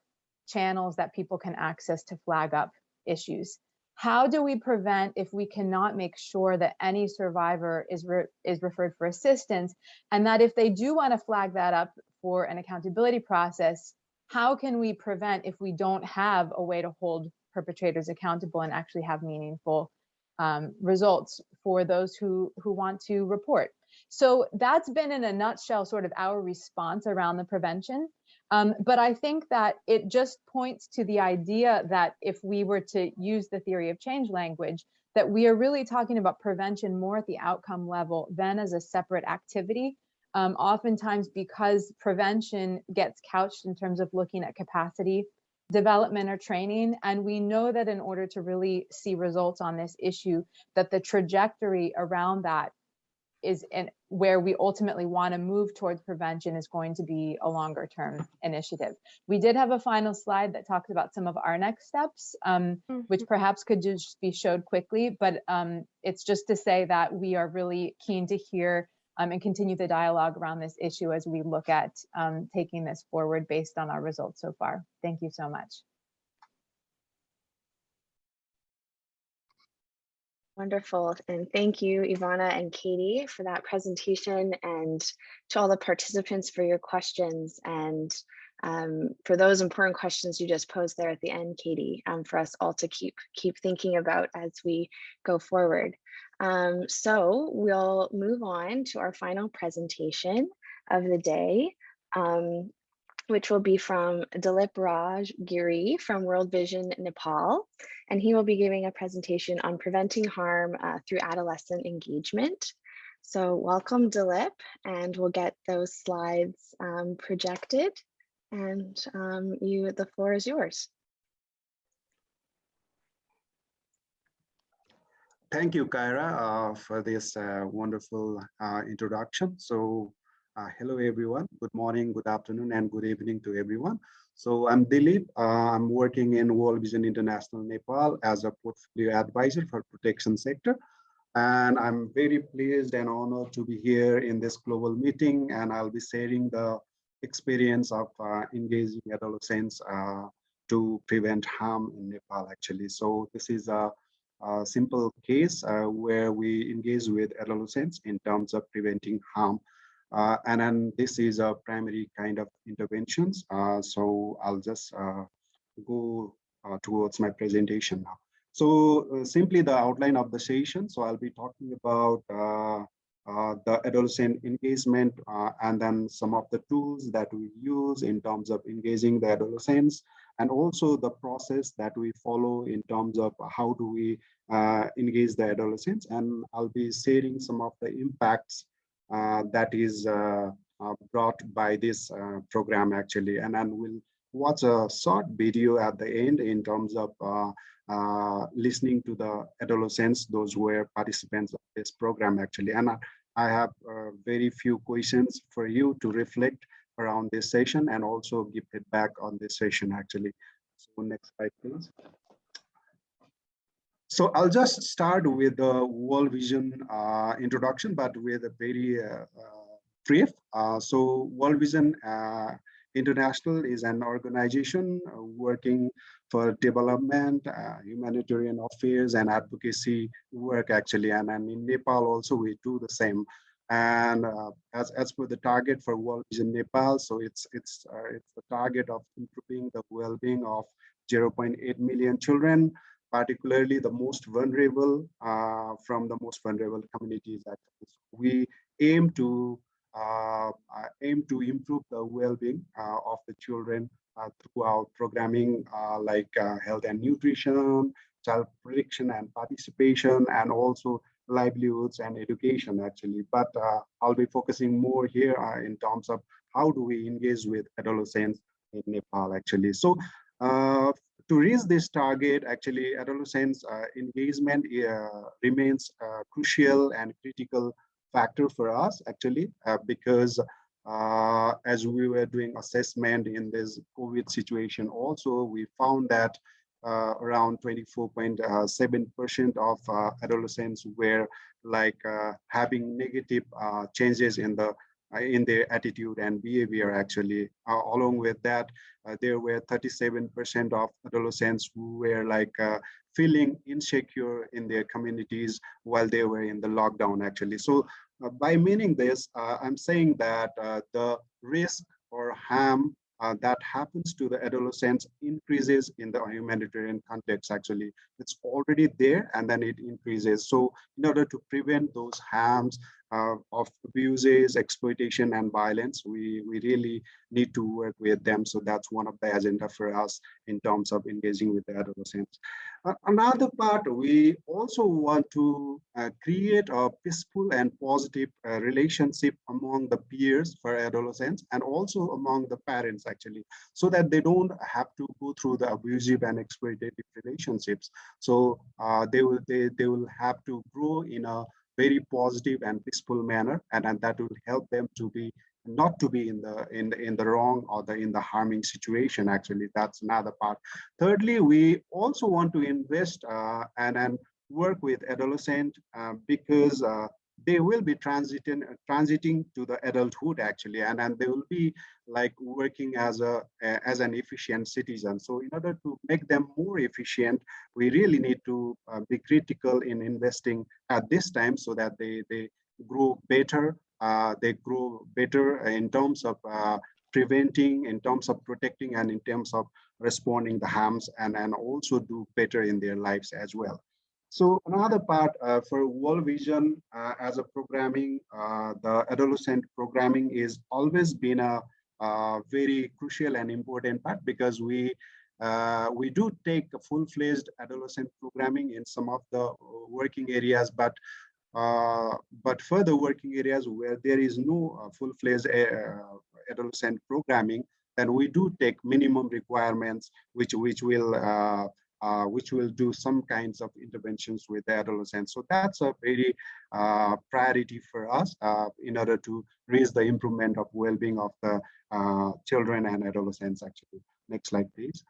channels that people can access to flag up issues? How do we prevent if we cannot make sure that any survivor is, re is referred for assistance and that if they do want to flag that up for an accountability process, how can we prevent if we don't have a way to hold perpetrators accountable and actually have meaningful um, results for those who who want to report? So that's been in a nutshell sort of our response around the prevention. Um, but I think that it just points to the idea that if we were to use the theory of change language, that we are really talking about prevention more at the outcome level than as a separate activity um, oftentimes because prevention gets couched in terms of looking at capacity development or training. And we know that in order to really see results on this issue, that the trajectory around that is in where we ultimately want to move towards prevention is going to be a longer term initiative. We did have a final slide that talks about some of our next steps, um, mm -hmm. which perhaps could just be showed quickly, but um, it's just to say that we are really keen to hear um, and continue the dialogue around this issue as we look at um, taking this forward based on our results so far. Thank you so much. Wonderful. And thank you, Ivana and Katie, for that presentation and to all the participants for your questions and um, for those important questions you just posed there at the end, Katie, um, for us all to keep keep thinking about as we go forward. Um, so we'll move on to our final presentation of the day, um, which will be from Dilip Raj Giri from World Vision Nepal. And he will be giving a presentation on preventing harm uh, through adolescent engagement. So welcome Dilip, and we'll get those slides um, projected. And um, you, the floor is yours. Thank you, Kyra, uh, for this uh, wonderful uh, introduction. So uh, hello, everyone. Good morning, good afternoon, and good evening to everyone. So I'm Dilip. Uh, I'm working in World Vision International Nepal as a portfolio advisor for protection sector. And I'm very pleased and honored to be here in this global meeting. And I'll be sharing the experience of uh, engaging adolescents to prevent harm in Nepal actually. So this is a, a simple case uh, where we engage with adolescents in terms of preventing harm. Uh, and then this is a primary kind of interventions. Uh, so I'll just uh, go towards my presentation now. So simply the outline of the session. So I'll be talking about uh, the adolescent engagement, uh, and then some of the tools that we use in terms of engaging the adolescents, and also the process that we follow in terms of how do we uh, engage the adolescents. And I'll be sharing some of the impacts uh, that is uh, uh, brought by this program actually. And then we'll watch a short video at the end in terms of uh, listening to the adolescents, those who were participants of this program actually. And I have uh, very few questions for you to reflect around this session and also give feedback on this session actually. So next slide, please. So I'll just start with the World Vision uh, introduction, but with a very uh, uh brief. Uh, so World Vision uh, International is an organization working for development, uh, humanitarian affairs and advocacy work actually. And, and in Nepal also we do the same. And uh, as, as for the target for World Vision Nepal, so it's, it's, uh, it's the target of improving the well-being of 0.8 million children, particularly the most vulnerable uh, from the most vulnerable communities. We aim to uh, uh, aim to improve the well-being of the children uh, throughout programming uh, like uh, health and nutrition, child protection and participation, and also livelihoods and education actually. But I'll be focusing more here in terms of how do we engage with adolescents in Nepal actually. So uh, to reach this target, actually, adolescents uh, engagement uh, remains a crucial and critical factor for us, actually, because uh, as we were doing assessment in this COVID situation also, we found that uh, around 24.7% uh, of uh, adolescents were like uh, having negative uh, changes in the in their attitude and behavior actually. along with that, there were 37% of adolescents who were like feeling insecure in their communities while they were in the lockdown actually. So uh, by meaning this, uh, I'm saying that uh, the risk or harm uh, that happens to the adolescents increases in the humanitarian context actually. It's already there and then it increases. So in order to prevent those harms uh, of abuses, exploitation, and violence. We, we really need to work with them. So that's one of the agenda for us in terms of engaging with the adolescents. Uh, another part, we also want to uh, create a peaceful and positive uh, relationship among the peers for adolescents and also among the parents actually, so that they don't have to go through the abusive and exploitative relationships. So uh, they will they, they will have to grow in a very positive and peaceful manner and, and that will help them to be not to be in the in the in the wrong or the in the harming situation actually. That's another part. Thirdly we also want to invest uh, and and work with adolescent uh, because uh, they will be transiting transiting to the adulthood actually and and they will be like working as a as an efficient citizen. So in order to make them more efficient we really need to uh, be critical in investing at this time so that they they grow better uh, they grow better in terms of uh, preventing in terms of protecting and in terms of responding the harms and and also do better in their lives as well so another part uh, for World Vision uh, as a programming, uh, the adolescent programming is always been a, a, very crucial and important part because we uh, we do take a full-fledged adolescent programming in some of the working areas, but uh, but further working areas where there is no uh, full-fledged adolescent programming, then we do take minimum requirements, which which will uh, which will do some kinds of interventions with the adolescents. So that's a very uh, priority for us uh, in order to raise the improvement of well-being of the uh, children and adolescents actually. Next slide, please.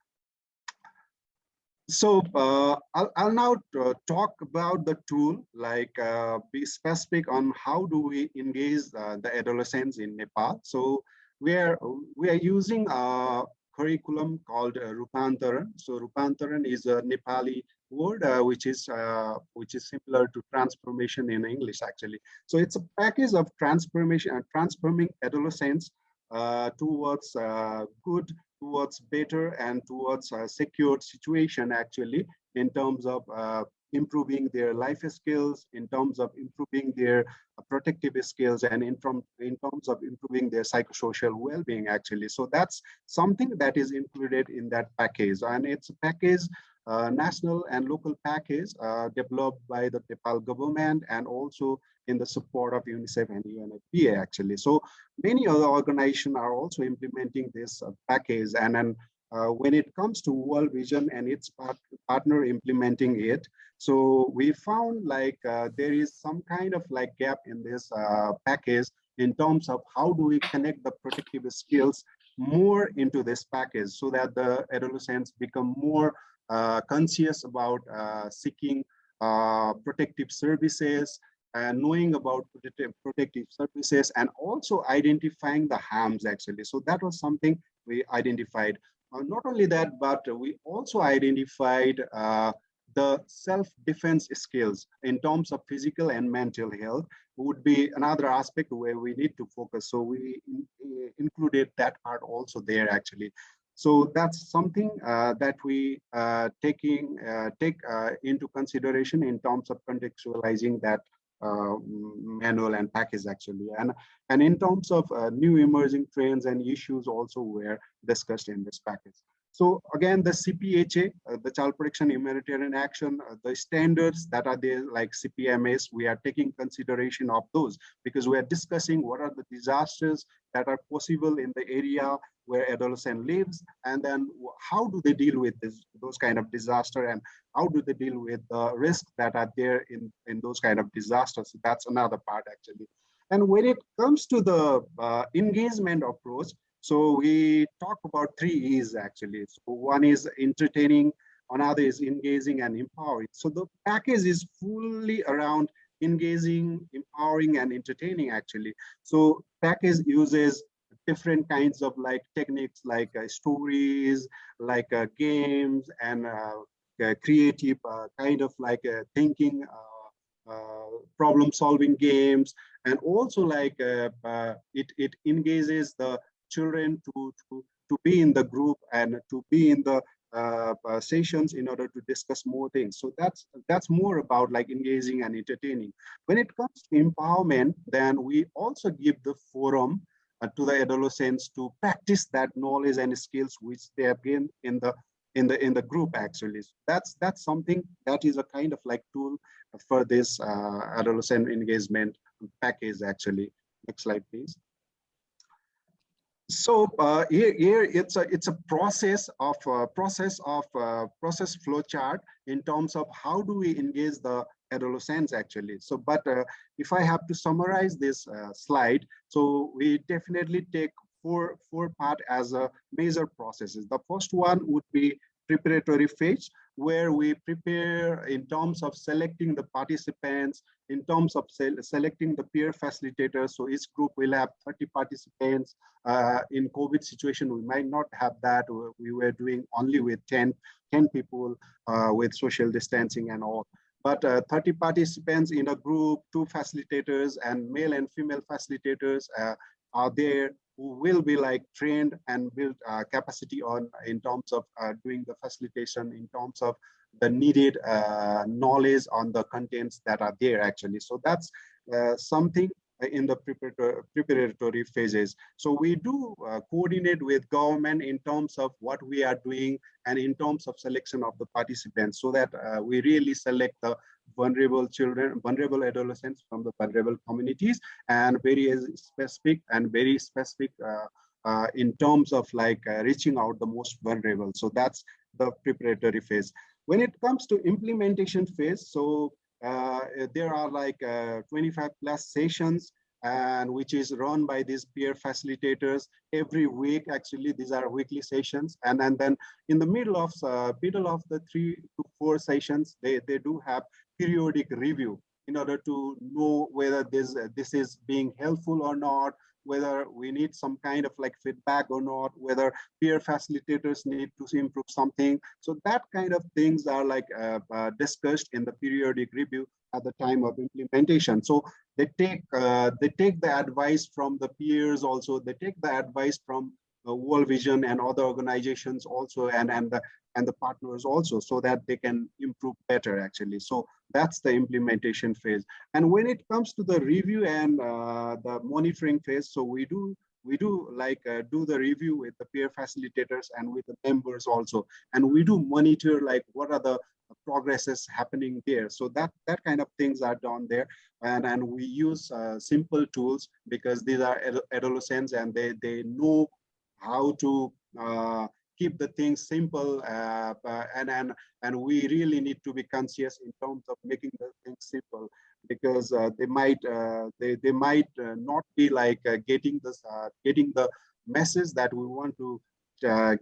So uh, I'll, I'll, now uh, talk about the tool, like be specific on how do we engage the adolescents in Nepal. So we are we are using curriculum called uh, Rupantaran. So Rupantaran is a Nepali word uh, which is uh, which is similar to transformation in English actually. So it's a package of transformation and transforming adolescents uh, towards uh, good, towards better, and towards a secured situation actually in terms of uh, improving their life skills, in terms of improving their uh, protective skills, and in, from, in terms of improving their psychosocial well-being, actually. So that's something that is included in that package. And it's a package, uh, national and local package uh, developed by the Nepal government and also in the support of UNICEF and UNFPA, actually. So many other organizations are also implementing this uh, package. And then uh, when it comes to World Vision and its part partner implementing it, so we found like uh, there is some kind of like gap in this uh, package in terms of how do we connect the protective skills more into this package so that the adolescents become more uh, conscious about uh, seeking uh, protective services and knowing about protective, protective services and also identifying the harms actually. So that was something we identified. Uh, not only that, but we also identified the self-defense skills in terms of physical and mental health would be another aspect where we need to focus. So we uh, included that part also there actually. So that's something uh, that we uh, taking uh, take into consideration in terms of contextualizing that uh, manual and package actually and and in terms of uh, new emerging trends and issues also were discussed in this package so again the cpha uh, the child protection humanitarian action uh, the standards that are there like cpms we are taking consideration of those because we are discussing what are the disasters that are possible in the area where adolescent lives and then how do they deal with this those kind of disaster and how do they deal with the risks that are there in in those kind of disasters? That's another part actually. And when it comes to the uh, engagement approach so we talk about three e's actually. So one is entertaining another is engaging and empowering. So the package is fully around engaging empowering and entertaining actually. So package uses different kinds of like techniques like uh, stories, like uh, games and uh, uh creative uh, kind of like uh, thinking, problem solving games. And also like it, it engages the children to, to, to be in the group and to be in the uh, uh, sessions in order to discuss more things. So that's that's more about like engaging and entertaining. When it comes to empowerment, then we also give the forum uh, to the adolescents to practice that knowledge and skills which they have gained in the in the in the group actually so that's that's something that is a kind of like tool for this uh, adolescent engagement package actually next slide please so uh, here, here it's a it's a process of uh, process of uh, process flow chart in terms of how do we engage the adolescents actually. So, but uh, if I have to summarize this uh, slide, so we definitely take four four part as a major processes. The first one would be preparatory phase where we prepare in terms of selecting the participants, in terms of se selecting the peer facilitators. So each group will have 30 participants. Uh, in COVID situation, we might not have that. We were doing only with 10, 10 people uh, with social distancing and all. But uh, 30 participants in a group, two facilitators and male and female facilitators uh, are there who will be like trained and build uh, capacity on in terms of uh, doing the facilitation in terms of the needed uh, knowledge on the contents that are there actually so that's uh, something in the preparatory, phases. So we do uh, coordinate with government in terms of what we are doing and in terms of selection of the participants so that uh, we really select the vulnerable children, vulnerable adolescents from the vulnerable communities and very specific and very specific uh, uh in terms of like uh, reaching out the most vulnerable. So that's the preparatory phase. When it comes to implementation phase, so uh, there are like uh, 25 plus sessions and which is run by these peer facilitators every week actually these are weekly sessions and, and then in the middle of uh, middle of the three to four sessions they they do have periodic review in order to know whether this this is being helpful or not whether we need some kind of like feedback or not, whether peer facilitators need to improve something. So that kind of things are like uh, uh, discussed in the periodic review at the time of implementation. So they take uh, they take the advice from the peers also, they take the advice from uh, World Vision and other organizations also and, and the and the partners also so that they can improve better actually. So that's the implementation phase. And when it comes to the review and uh, the monitoring phase, so we do we do like uh, do the review with the peer facilitators and with the members also and we do monitor like what are the progresses happening there so that that kind of things are done there and and we use uh, simple tools because these are adolescents and they they know how to uh, keep the things simple uh, uh, and and and we really need to be conscious in terms of making the things simple because uh, they might uh, they they might uh, not be like getting this getting the message that we want to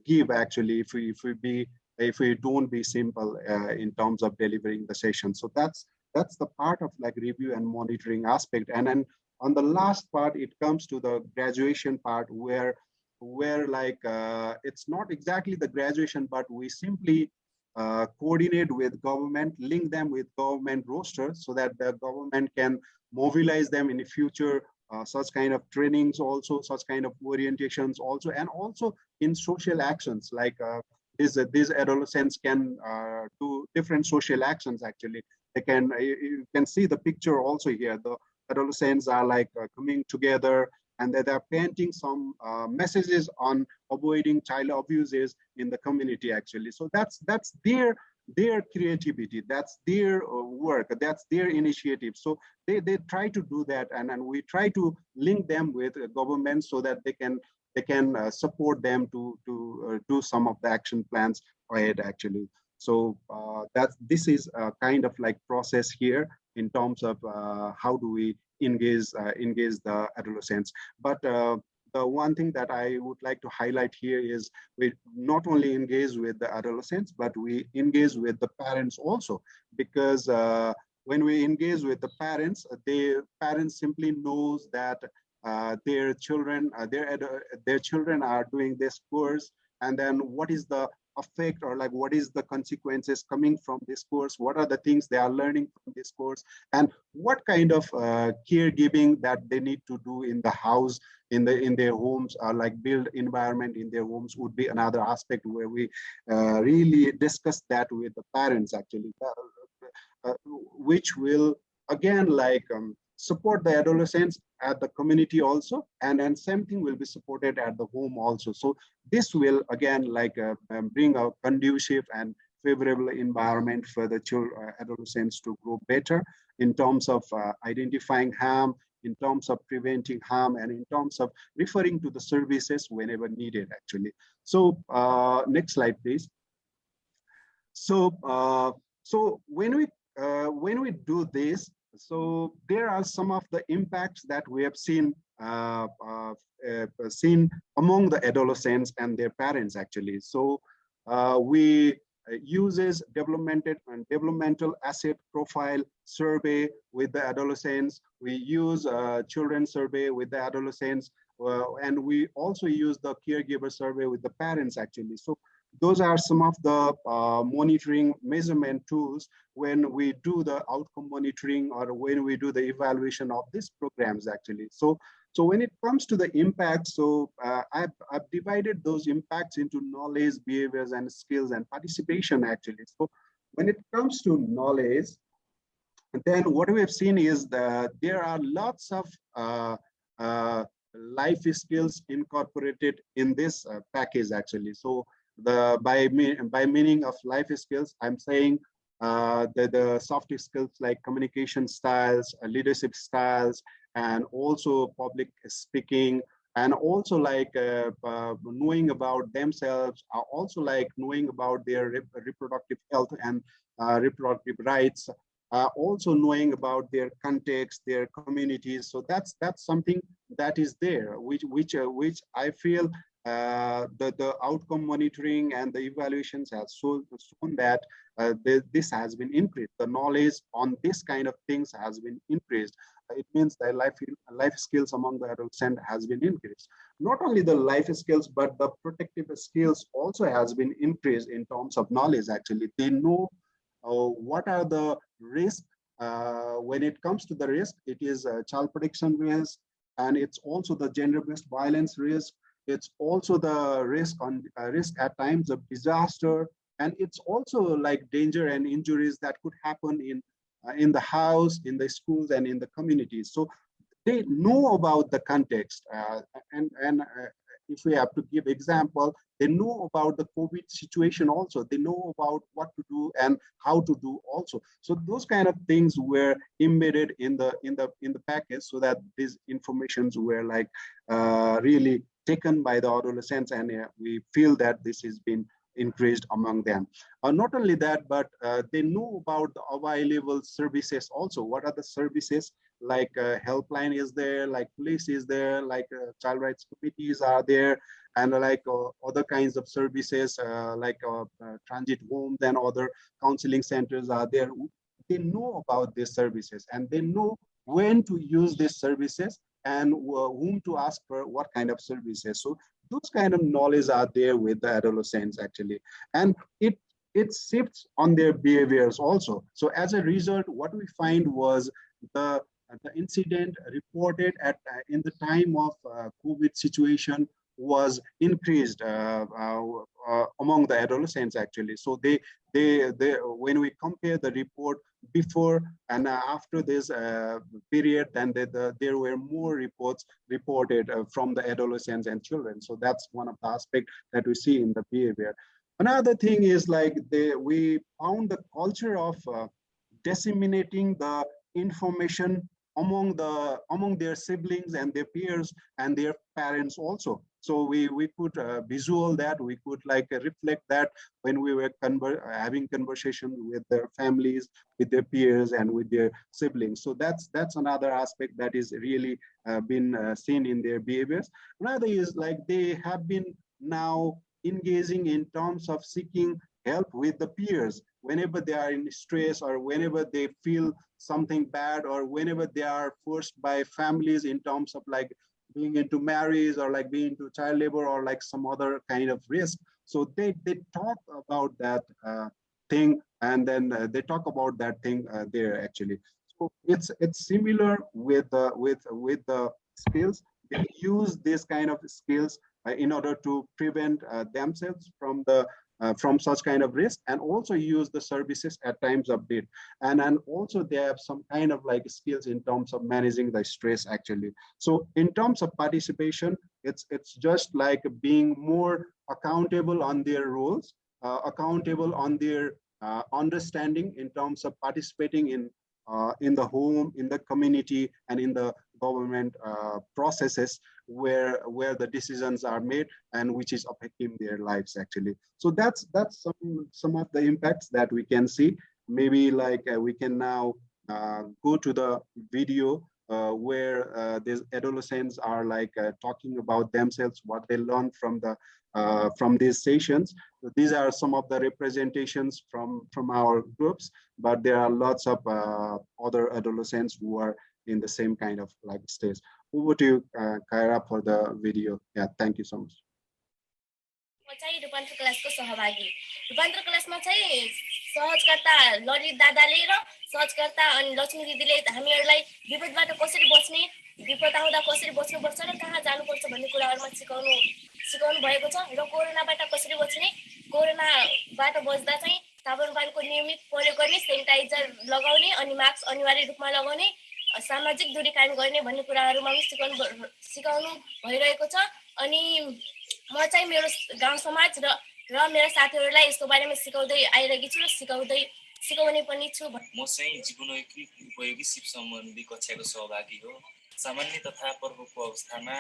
give actually if we if we be if we don't be simple in terms of delivering the session. So that's that's the part of like review and monitoring aspect. And then on the last part it comes to the graduation part where where like uh, it's not exactly the graduation, but we simply uh, coordinate with government, link them with government rosters so that the government can mobilize them in the future, uh, such kind of trainings also, such kind of orientations also, and also in social actions like uh, these, these adolescents can uh, do different social actions actually. They can, you can see the picture also here. The adolescents are like uh, coming together and that they're painting some uh, messages on avoiding child abuses in the community actually. So that's that's their their creativity. That's their uh, work. That's their initiative. So they they try to do that and and we try to link them with government so that they can they can uh, support them to to uh, do some of the action plans ahead actually. So uh, that this is a kind of like process here in terms of uh, how do we engage uh, engage the adolescents. But uh, the one thing that I would like to highlight here is we not only engage with the adolescents, but we engage with the parents also, because uh, when we engage with the parents, the parents simply knows that uh, their children, uh, their their children are doing this course, and then what is the effect or like what is the consequences coming from this course? What are the things they are learning from this course? And what kind of uh, caregiving that they need to do in the house in the in their homes or like build environment in their homes would be another aspect where we uh, really discuss that with the parents actually uh, uh which will again like um, support the adolescents at the community also and and same thing will be supported at the home also. So this will again like uh, um, bring a conducive and favorable environment for the children uh, adolescents to grow better in terms of uh, identifying harm in terms of preventing harm and in terms of referring to the services whenever needed actually. So uh, next slide please. So uh, so when we uh, when we do this so there are some of the impacts that we have seen uh, uh, uh, seen among the adolescents and their parents actually. So uh, we uh, uses developmental and developmental asset profile survey with the adolescents. We use children survey with the adolescents, and we also use the caregiver survey with the parents actually. So those are some of the uh, monitoring measurement tools when we do the outcome monitoring or when we do the evaluation of these programs actually. So so when it comes to the impact, so uh, I've, I've divided those impacts into knowledge, behaviors, and skills and participation actually. So when it comes to knowledge, then what we have seen is that there are lots of uh, uh, life skills incorporated in this uh, package actually. So the by by meaning of life skills, I'm saying uh, the, the soft skills like communication styles, uh, leadership styles, and also public speaking and also like uh, uh, knowing about themselves uh, also like knowing about their reproductive health and uh, reproductive rights also knowing about their context their communities. So that's that's something that is there which which uh, which i feel the the outcome monitoring and the evaluations have shown, shown that this has been increased the knowledge on this kind of things has been increased it means that life, life skills among the adolescent has been increased. Not only the life skills, but the protective skills also has been increased in terms of knowledge, actually. They know uh, what are the risks. Uh, when it comes to the risk, it is a child protection risk, and it's also the gender-based violence risk. It's also the risk on uh, risk at times of disaster, and it's also like danger and injuries that could happen in uh, in the house, in the schools, and in the communities. So they know about the context. Uh, and and uh, if we have to give example, they know about the COVID situation also. They know about what to do and how to do also. So those kind of things were embedded in the in the in the package so that these informations were like uh, really taken by the adolescents and uh, we feel that this has been increased among them. Uh, not only that, but uh, they know about the available services also. What are the services like uh, helpline is there, like police is there, like uh, child rights committees are there, and like uh, other kinds of services like transit homes and other counseling centers are there. They know about these services and they know when to use these services and whom to ask for what kind of services. So those kind of knowledge are there with the adolescents actually and it it shifts on their behaviors also so as a result what we find was the the incident reported at uh, in the time of uh, covid situation was increased uh, uh, uh, among the adolescents actually. So they, they, they, when we compare the report before and after this uh, period, then they, the, there were more reports reported uh, from the adolescents and children. So that's one of the aspects that we see in the behavior. Another thing is like they, we found the culture of uh, disseminating the information among the among their siblings and their peers and their parents also so we, we could uh, visual that, we could like uh, reflect that when we were conver having conversation with their families, with their peers and with their siblings. So that's that's another aspect that is really uh, been uh, seen in their behaviors. Another is like they have been now engaging in terms of seeking help with the peers whenever they are in stress or whenever they feel something bad or whenever they are forced by families in terms of like being into marriage or like being into child labor or like some other kind of risk. So they, they talk about that uh, thing and then uh, they talk about that thing uh, there actually. So it's it's similar with uh, with with the skills. They use this kind of skills uh, in order to prevent uh, themselves from the uh, from such kind of risk and also use the services at times need. And and also they have some kind of like skills in terms of managing the stress actually. So in terms of participation it's it's just like being more accountable on their roles uh, accountable on their uh, understanding in terms of participating in uh, in the home in the community and in the government uh, processes where where the decisions are made and which is affecting their lives actually so that's that's some some of the impacts that we can see maybe like uh, we can now uh, go to the video uh, where uh, these adolescents are like uh, talking about themselves, what they learned from the from these sessions. So these are some of the representations from from our groups, but there are lots of other adolescents who are in the same kind of like stage. Over to you, uh, for the video. Yeah, thank you so much. चाहिँ रूपान्तर क्लासको सहभागी रूपान्तर क्लासमा चाहिँ सहजकर्ता ललित दादाले र सहजकर्ता अनि लक्ष्मी दिदीले कसरी बच्ने विपद आउँदा कसरी बच्नुपर्छ र कहाँ जानुपर्छ भन्ने कुराहरूमा सिकाउनु सिकाउनु भएको छ र कोरोनाबाट कसरी बच्ने कोरोनाबाट बच्दा चाहिँ साबुन पानीको नियमित प्रयोग गर्ने सेनिटाइजर लगाउने अनि मास्क अनिवार्य लगाउने सामाजिक दूरी कायम गर्ने भन्ने कुराहरूमा पनि सिकाउनु सिकाउनु भइरहेको छ। अनि म चाहिँ मेरो गाउँ समाज र र मेरो साथीहरूलाई यसको बारेमा सिकाउँदै आइरहेकी छु र सिकाउँदै सिकाउने पनि छु म चाहिँ जीवनोपयोगी उपयोगी सिप सम्बन्धी कक्षाको सहभागी हो। सामान्य तथा पर्वको अवस्थामा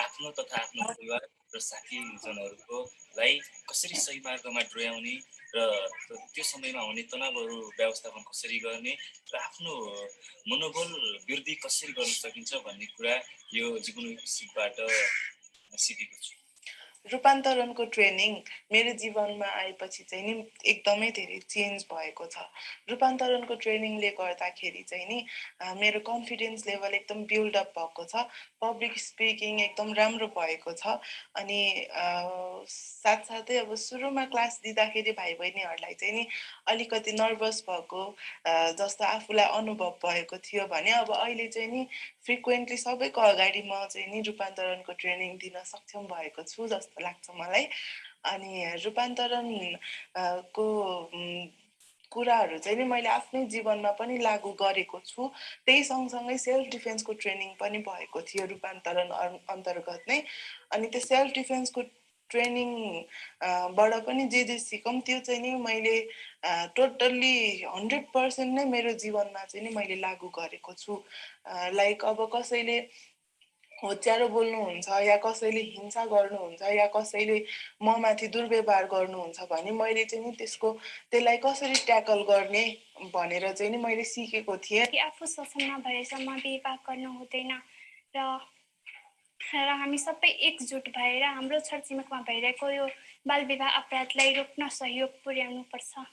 आफ्नो तथा आफ्नो परिवार र साथीजनहरूकोलाई कसरी सही मार्गमा डोर्याउने र त्यो समयमा हुने तनावहरू व्यवस्थापन कसरी गर्ने र आफ्नो मनोबल वृद्धि कसरी गर्न सकिन्छ भन्ने कुरा यो जीवनोपयोगी सिपबाट सिकेको छु। रूपान्तरणको ट्रेनिङ मेरो जीवनमा आएपछि चाहिँ नि एकदमै धेरै चेन्ज भएको छ। रूपान्तरणको ट्रेनिङले गर्दाखेरि चाहिँ नि मेरो कन्फिडेन्स लेभल एकदम बिल्डअप भएको छ। पब्लिक स्पिकिङ एकदम राम्रो भएको छ। अनि साथसाथै अब सुरुमा क्लास दिँदाखेरि भाइ बहिनीहरूलाई चाहिँ नि अलिकति नर्भस भएको जस्तो आफूलाई अनुभव भएको थियो भने अब अहिले चाहिँ नि फ्रिक्वेन्टली सबैको अगाडि म चाहिँ नि रूपान्तरणको ट्रेनिङ दिन सक्षम भएको छु जस्तो लाग्छ मलाई। अनि रूपान्तरण को कुराहरू चाहिँ नि मैले आफ्नै जीवनमा पनि लागू गरेको छु। त्यही सँगसँगै सेल्फ डिफेन्सको ट्रेनिङ पनि भएको थियो रूपान्तरण अन्- अन्तर्गत नै। अनि त्यो सेल्फ डिफेन्सको ट्रेनिङ अ, बाट पनि जे जे सिकौँ त्यो चाहिँ नि मैले टोटल्ली हन्ड्रेड पर्सेन्ट नै मेरो जीवनमा चाहिँ नि मैले लागू गरेको छु। लाइक अब कसैले होच्यारो बोल्नुहुन्छ या कसैले हिंसा गर्नुहुन्छ या कसैले ममाथि दुर्व्यवहार गर्नुहुन्छ भने मैले चाहिँ नि त्यसको त्यसलाई कसरी ट्याकल गर्ने भनेर चाहिँ नि मैले सिकेको थिएँ। आफू सफल नभएसम्म विवाह गर्नु हुँदैन र र हामी सबै एकजुट भएर हाम्रो छरछिमेकमा भइरहेको यो बाल विवाह अपराधलाई रोक्न सहयोग पुर्याउनुपर्छ।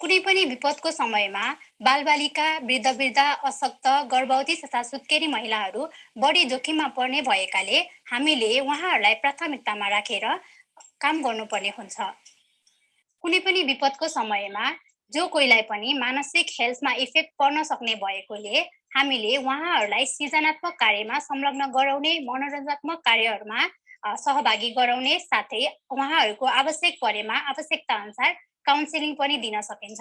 कुनै पनि विपदको समयमा बालबालिका वृद्ध वृद्ध अशक्त गर्भवती तथा सुत्केरी महिलाहरू बढी जोखिममा पर्ने भएकाले हामीले उहाँहरूलाई प्राथमिकतामा राखेर काम गर्नुपर्ने हुन्छ। कुनै पनि विपदको समयमा जो कोहीलाई पनि मानसिक हेल्थमा इफेक्ट पर्न सक्ने भएकोले हामीले उहाँहरूलाई सृजनात्मक कार्यमा संलग्न गराउने मनोरञ्जनात्मक कार्यहरूमा सहभागी गराउने साथै उहाँहरूको आवश्यक परेमा आवश्यकता अनुसार काउन्सिलिङ पनि दिन सकिन्छ।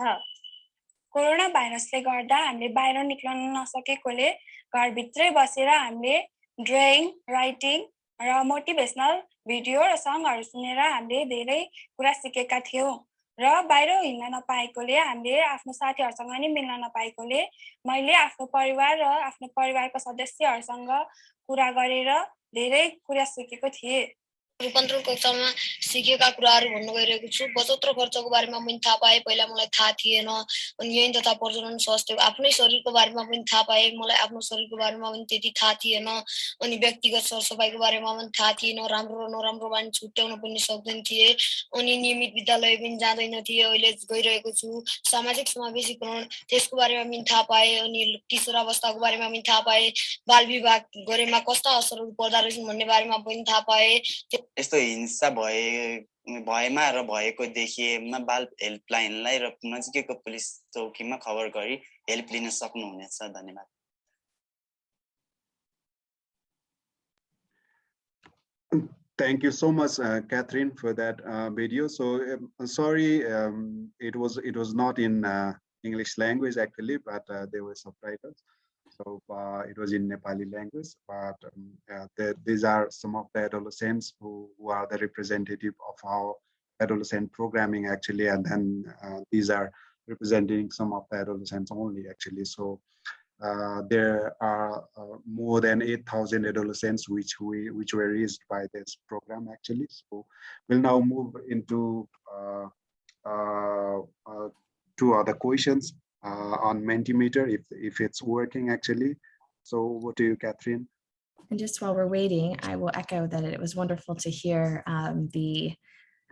कोरोना भाइरसले गर्दा हामीले बाहिर निक्लन नसकेकोले घरभित्रै बसेर हामीले ड्रइङ राइटिङ र मोटिभेसनल भिडियो र सङ्गहरू सुनेर हामीले धेरै कुरा सिकेका थियौँ। र बाहिर हिँड्न नपाएकोले हामीले आफ्नो साथीहरूसँग नि मिल्न नपाएकोले मैले आफ्नो परिवार र आफ्नो परिवारको सदस्यहरूसँग कुरा गरेर धेरै कुरा सिकेको थिएँ। रूपान्तरण कक्षामा सिकेका कुराहरू भन्नु गइरहेको छु। बचत र खर्चको बारेमा पनि थाहा पाएँ। पहिला मलाई थाहा थिएन। अनि यही तथा प्रजनन स्वास्थ्य आफ्नै शरीरको बारेमा पनि थाहा पाएँ। मलाई आफ्नो शरीरको बारेमा पनि त्यति थाहा थिएन। अनि व्यक्तिगत सरसफाइको बारेमा पनि थाहा थिएन। राम्रो र नराम्रो बानी छुट्याउन पनि सक्दैन थिएँ। अनि नियमित विद्यालय पनि जाँदैन थिएँ। अहिले गइरहेको छु। सामाजिक समावेशीकरण त्यसको बारेमा पनि थाहा पाएँ। अनि किशोर अवस्थाको बारेमा पनि थाहा पाएँ। बाल विवाह गरेमा कस्ता असरहरू पर्दो रहेछन् भन्ने बारेमा पनि थाहा पाएँ। यस्तो हिंसा भए भएमा र भएको देखिएमा बाल हेल्पलाइनलाई र नजिकैको पुलिस चौकीमा खबर गरी हेल्प लिन सक्नुहुनेछ धन्यवाद Thank you so much, uh, Catherine, for that uh, video. So um, sorry, um, it was it was not in uh, English language actually, but uh, there were subtitles. So it was in Nepali language, but um, the, these are some of the adolescents who, who are the representative of our adolescent programming actually, and then uh, these are representing some of the adolescents only actually. So uh, there are uh, more than 8,000 adolescents which we which were raised by this program actually. So we'll now move into uh, uh, uh, two other questions on Mentimeter if if it's working actually. So over to you, Catherine. And just while we're waiting, I will echo that it was wonderful to hear um, the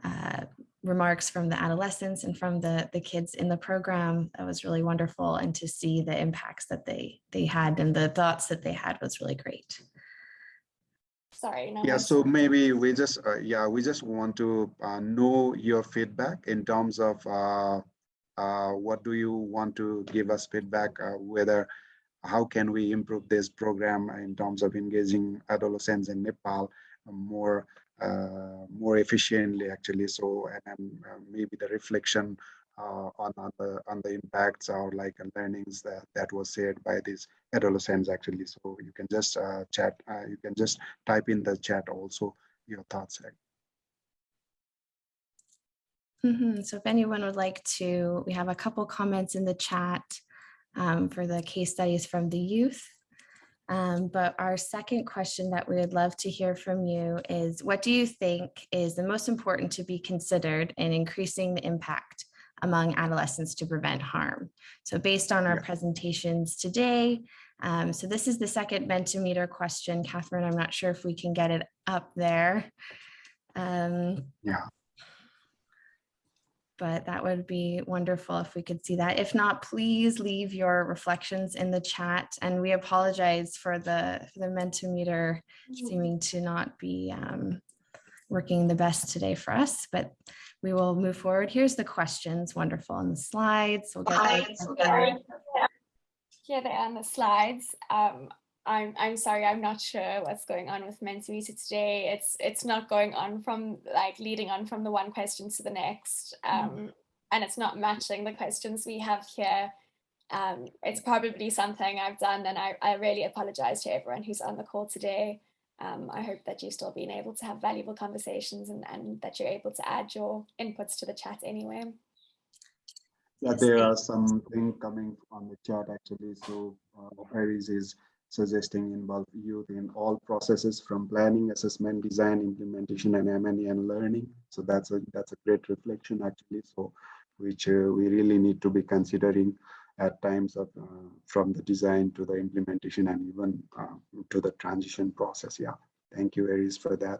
uh, remarks from the adolescents and from the, the kids in the program. That was really wonderful. And to see the impacts that they, they had and the thoughts that they had was really great. Sorry. No Yeah, one- so maybe we just, uh, yeah, we just want to uh, know your feedback in terms of uh, uh, what do you want to give us feedback, uh, whether how can we improve this program in terms of engaging adolescents in Nepal more uh, more efficiently actually? So and, uh, maybe the reflection uh, on, on the on the impacts or like uh, learnings that that was shared by these adolescents actually. So you can just uh, chat uh, you can just type in the chat also your thoughts Mhm, So if anyone would like to, we have a couple comments in the chat um, for the case studies from the youth. Um, but our second question that we would love to hear from you is what do you think is the most important to be considered in increasing the impact among adolescents to prevent harm? So based on our presentations today, um, so this is the second Mentimeter question. Catherine, I'm not sure if we can get it up there. Um, yeah but that would be wonderful if we could see that. If not, please leave your reflections in the chat. And we apologize for the, for the Mentimeter seeming to not be um, working the best today for us, but we will move forward. Here's the questions, wonderful, on the slides. We'll get Here they are on the slides. Um, I'm I'm sorry, I'm not sure what's going on with Mentimeter today. It's it's not going on from like leading on from the one question to the next. Um, and it's not matching the questions we have here. Um, it's probably something I've done and I, I really apologize to everyone who's on the call today. Um, I hope that you've still been able to have valuable conversations and, and that you're able to add your inputs to the chat anyway. yeah there are some things coming on the chat actually so uh, Paris is suggesting involve youth in all processes from planning, assessment, design, implementation, and M&E and learning. So that's a that's a great reflection actually. So which uh, we really need to be considering at times of uh, from the design to the implementation and even uh, to the transition process. Yeah, thank you, Aries, for that.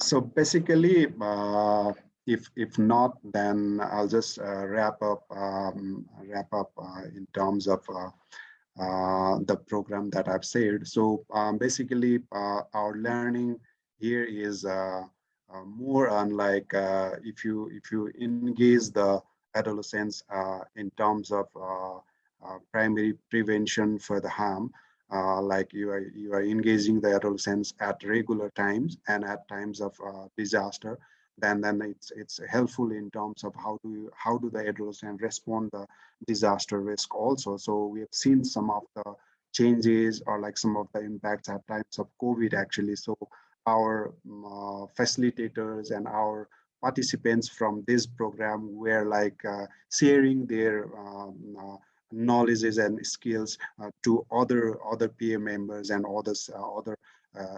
So basically, uh, if if not, then I'll just uh, wrap up um, wrap up uh, in terms of uh, uh the program that I've said. So um, basically, uh, our learning here is uh, more unlike if you if you engage the adolescents in terms of primary prevention for the harm. like you are you are engaging the adolescents at regular times and at times of disaster then then it's it's helpful in terms of how do you, how do the adolescent respond the disaster risk also. So we have seen some of the changes or like some of the impacts at times of covid actually. So our uh, facilitators and our participants from this program were like uh, sharing their um, uh, knowledges and skills uh, to other other peer members and others uh, other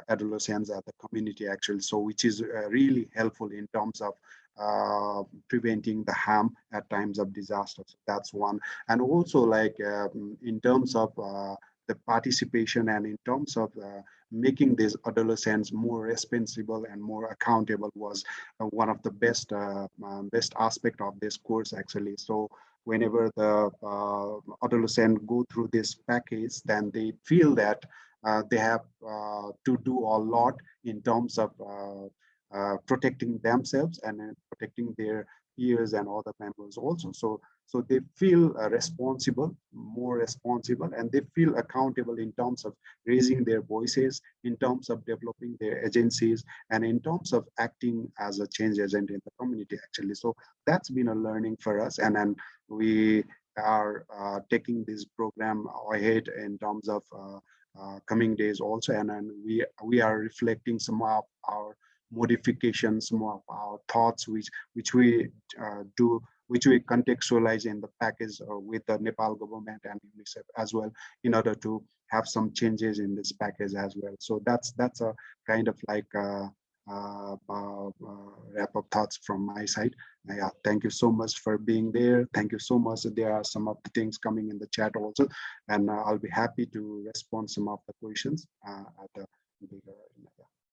adolescents at the community actually. So which is uh, really helpful in terms of uh, preventing the harm at times of disasters. that's one. And also like um, in terms of the participation and in terms of uh, making these adolescents more responsible and more accountable was uh, one of the best uh, best aspect of this course actually. So whenever the adolescent go through this package then they feel that uh, they have uh, to do a lot in terms of uh, protecting themselves and protecting their peers and other members also. So, so they feel responsible, more responsible, and they feel accountable in terms of raising their voices, in terms of developing their agencies, and in terms of acting as a change agent in the community actually. So that's been a learning for us. And then we are uh, taking this program ahead in terms of uh, uh, coming days also and then we we are reflecting some of our modifications some of our thoughts which which we uh, do which we contextualize in the package uh, with the Nepal government and UNICEF as well in order to have some changes in this package as well. So that's that's a kind of like uh, uh, uh, wrap up thoughts from my side. yeah, thank you so much for being there. Thank you so much. There are some of the things coming in the chat also, and uh, I'll be happy to respond some of the questions at the bigger.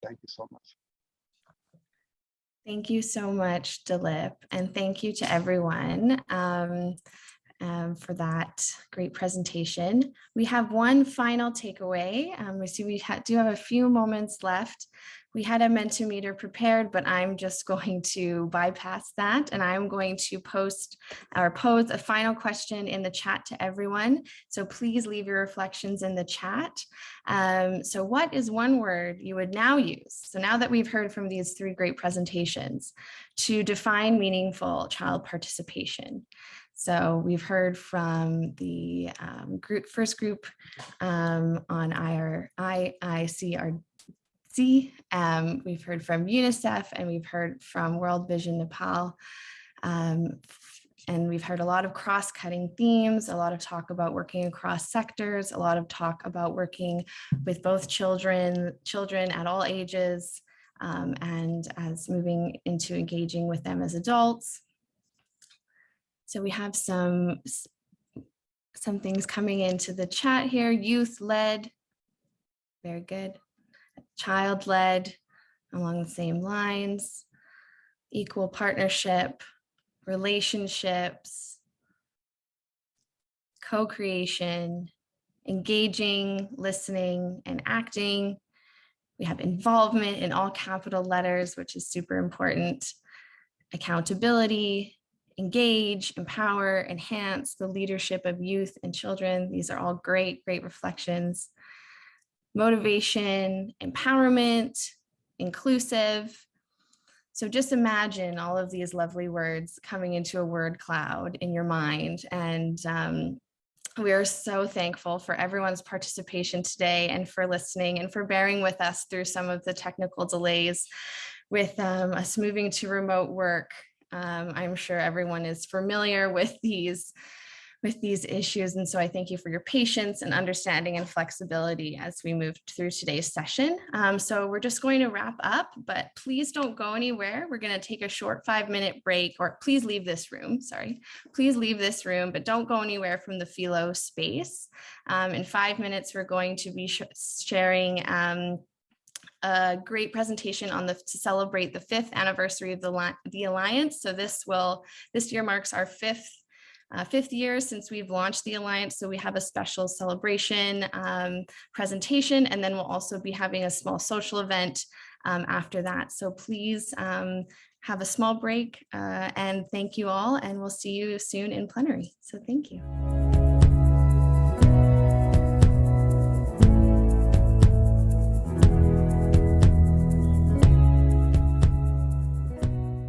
Thank you so much. Thank you so much, Dilip, and thank you to everyone. Um, um, for that great presentation. We have one final takeaway. Um, we see we ha do have a few moments left. We had a Mentimeter prepared, but I'm just going to bypass that and I'm going to post or pose a final question in the chat to everyone. So please leave your reflections in the chat. Um, so what is one word you would now use? So now that we've heard from these three great presentations to define meaningful child participation. So we've heard from the um, group, first group um, on IR, IICRD. Um, we've heard from UNICEF and we've heard from World Vision Nepal. Um, and we've heard a lot of cross-cutting themes, a lot of talk about working across sectors, a lot of talk about working with both children, children at all ages, um, and as moving into engaging with them as adults. So we have some, some things coming into the chat here, youth led, very good, child led along the same lines, equal partnership, relationships, co-creation, engaging, listening, and acting. We have involvement in all capital letters, which is super important, accountability, engage, empower, enhance the leadership of youth and children. These are all great, great reflections. Motivation, empowerment, inclusive. So just imagine all of these lovely words coming into a word cloud in your mind. And um, we are so thankful for everyone's participation today and for listening and for bearing with us through some of the technical delays with um, us moving to remote work um, I'm sure everyone is familiar with these with these issues. And so I thank you for your patience and understanding and flexibility as we move through today's session. Um, so we're just going to wrap up, but please don't go anywhere. We're going to take a short five minute break or please leave this room. Sorry, please leave this room, but don't go anywhere from the Philo space. Um, in five minutes, we're going to be sh sharing um, a great presentation on the to celebrate the fifth anniversary of the, the Alliance. So this will this year marks our fifth uh, fifth year since we've launched the Alliance. So we have a special celebration um, presentation, and then we'll also be having a small social event um, after that. So please um, have a small break uh, and thank you all, and we'll see you soon in plenary. So thank you.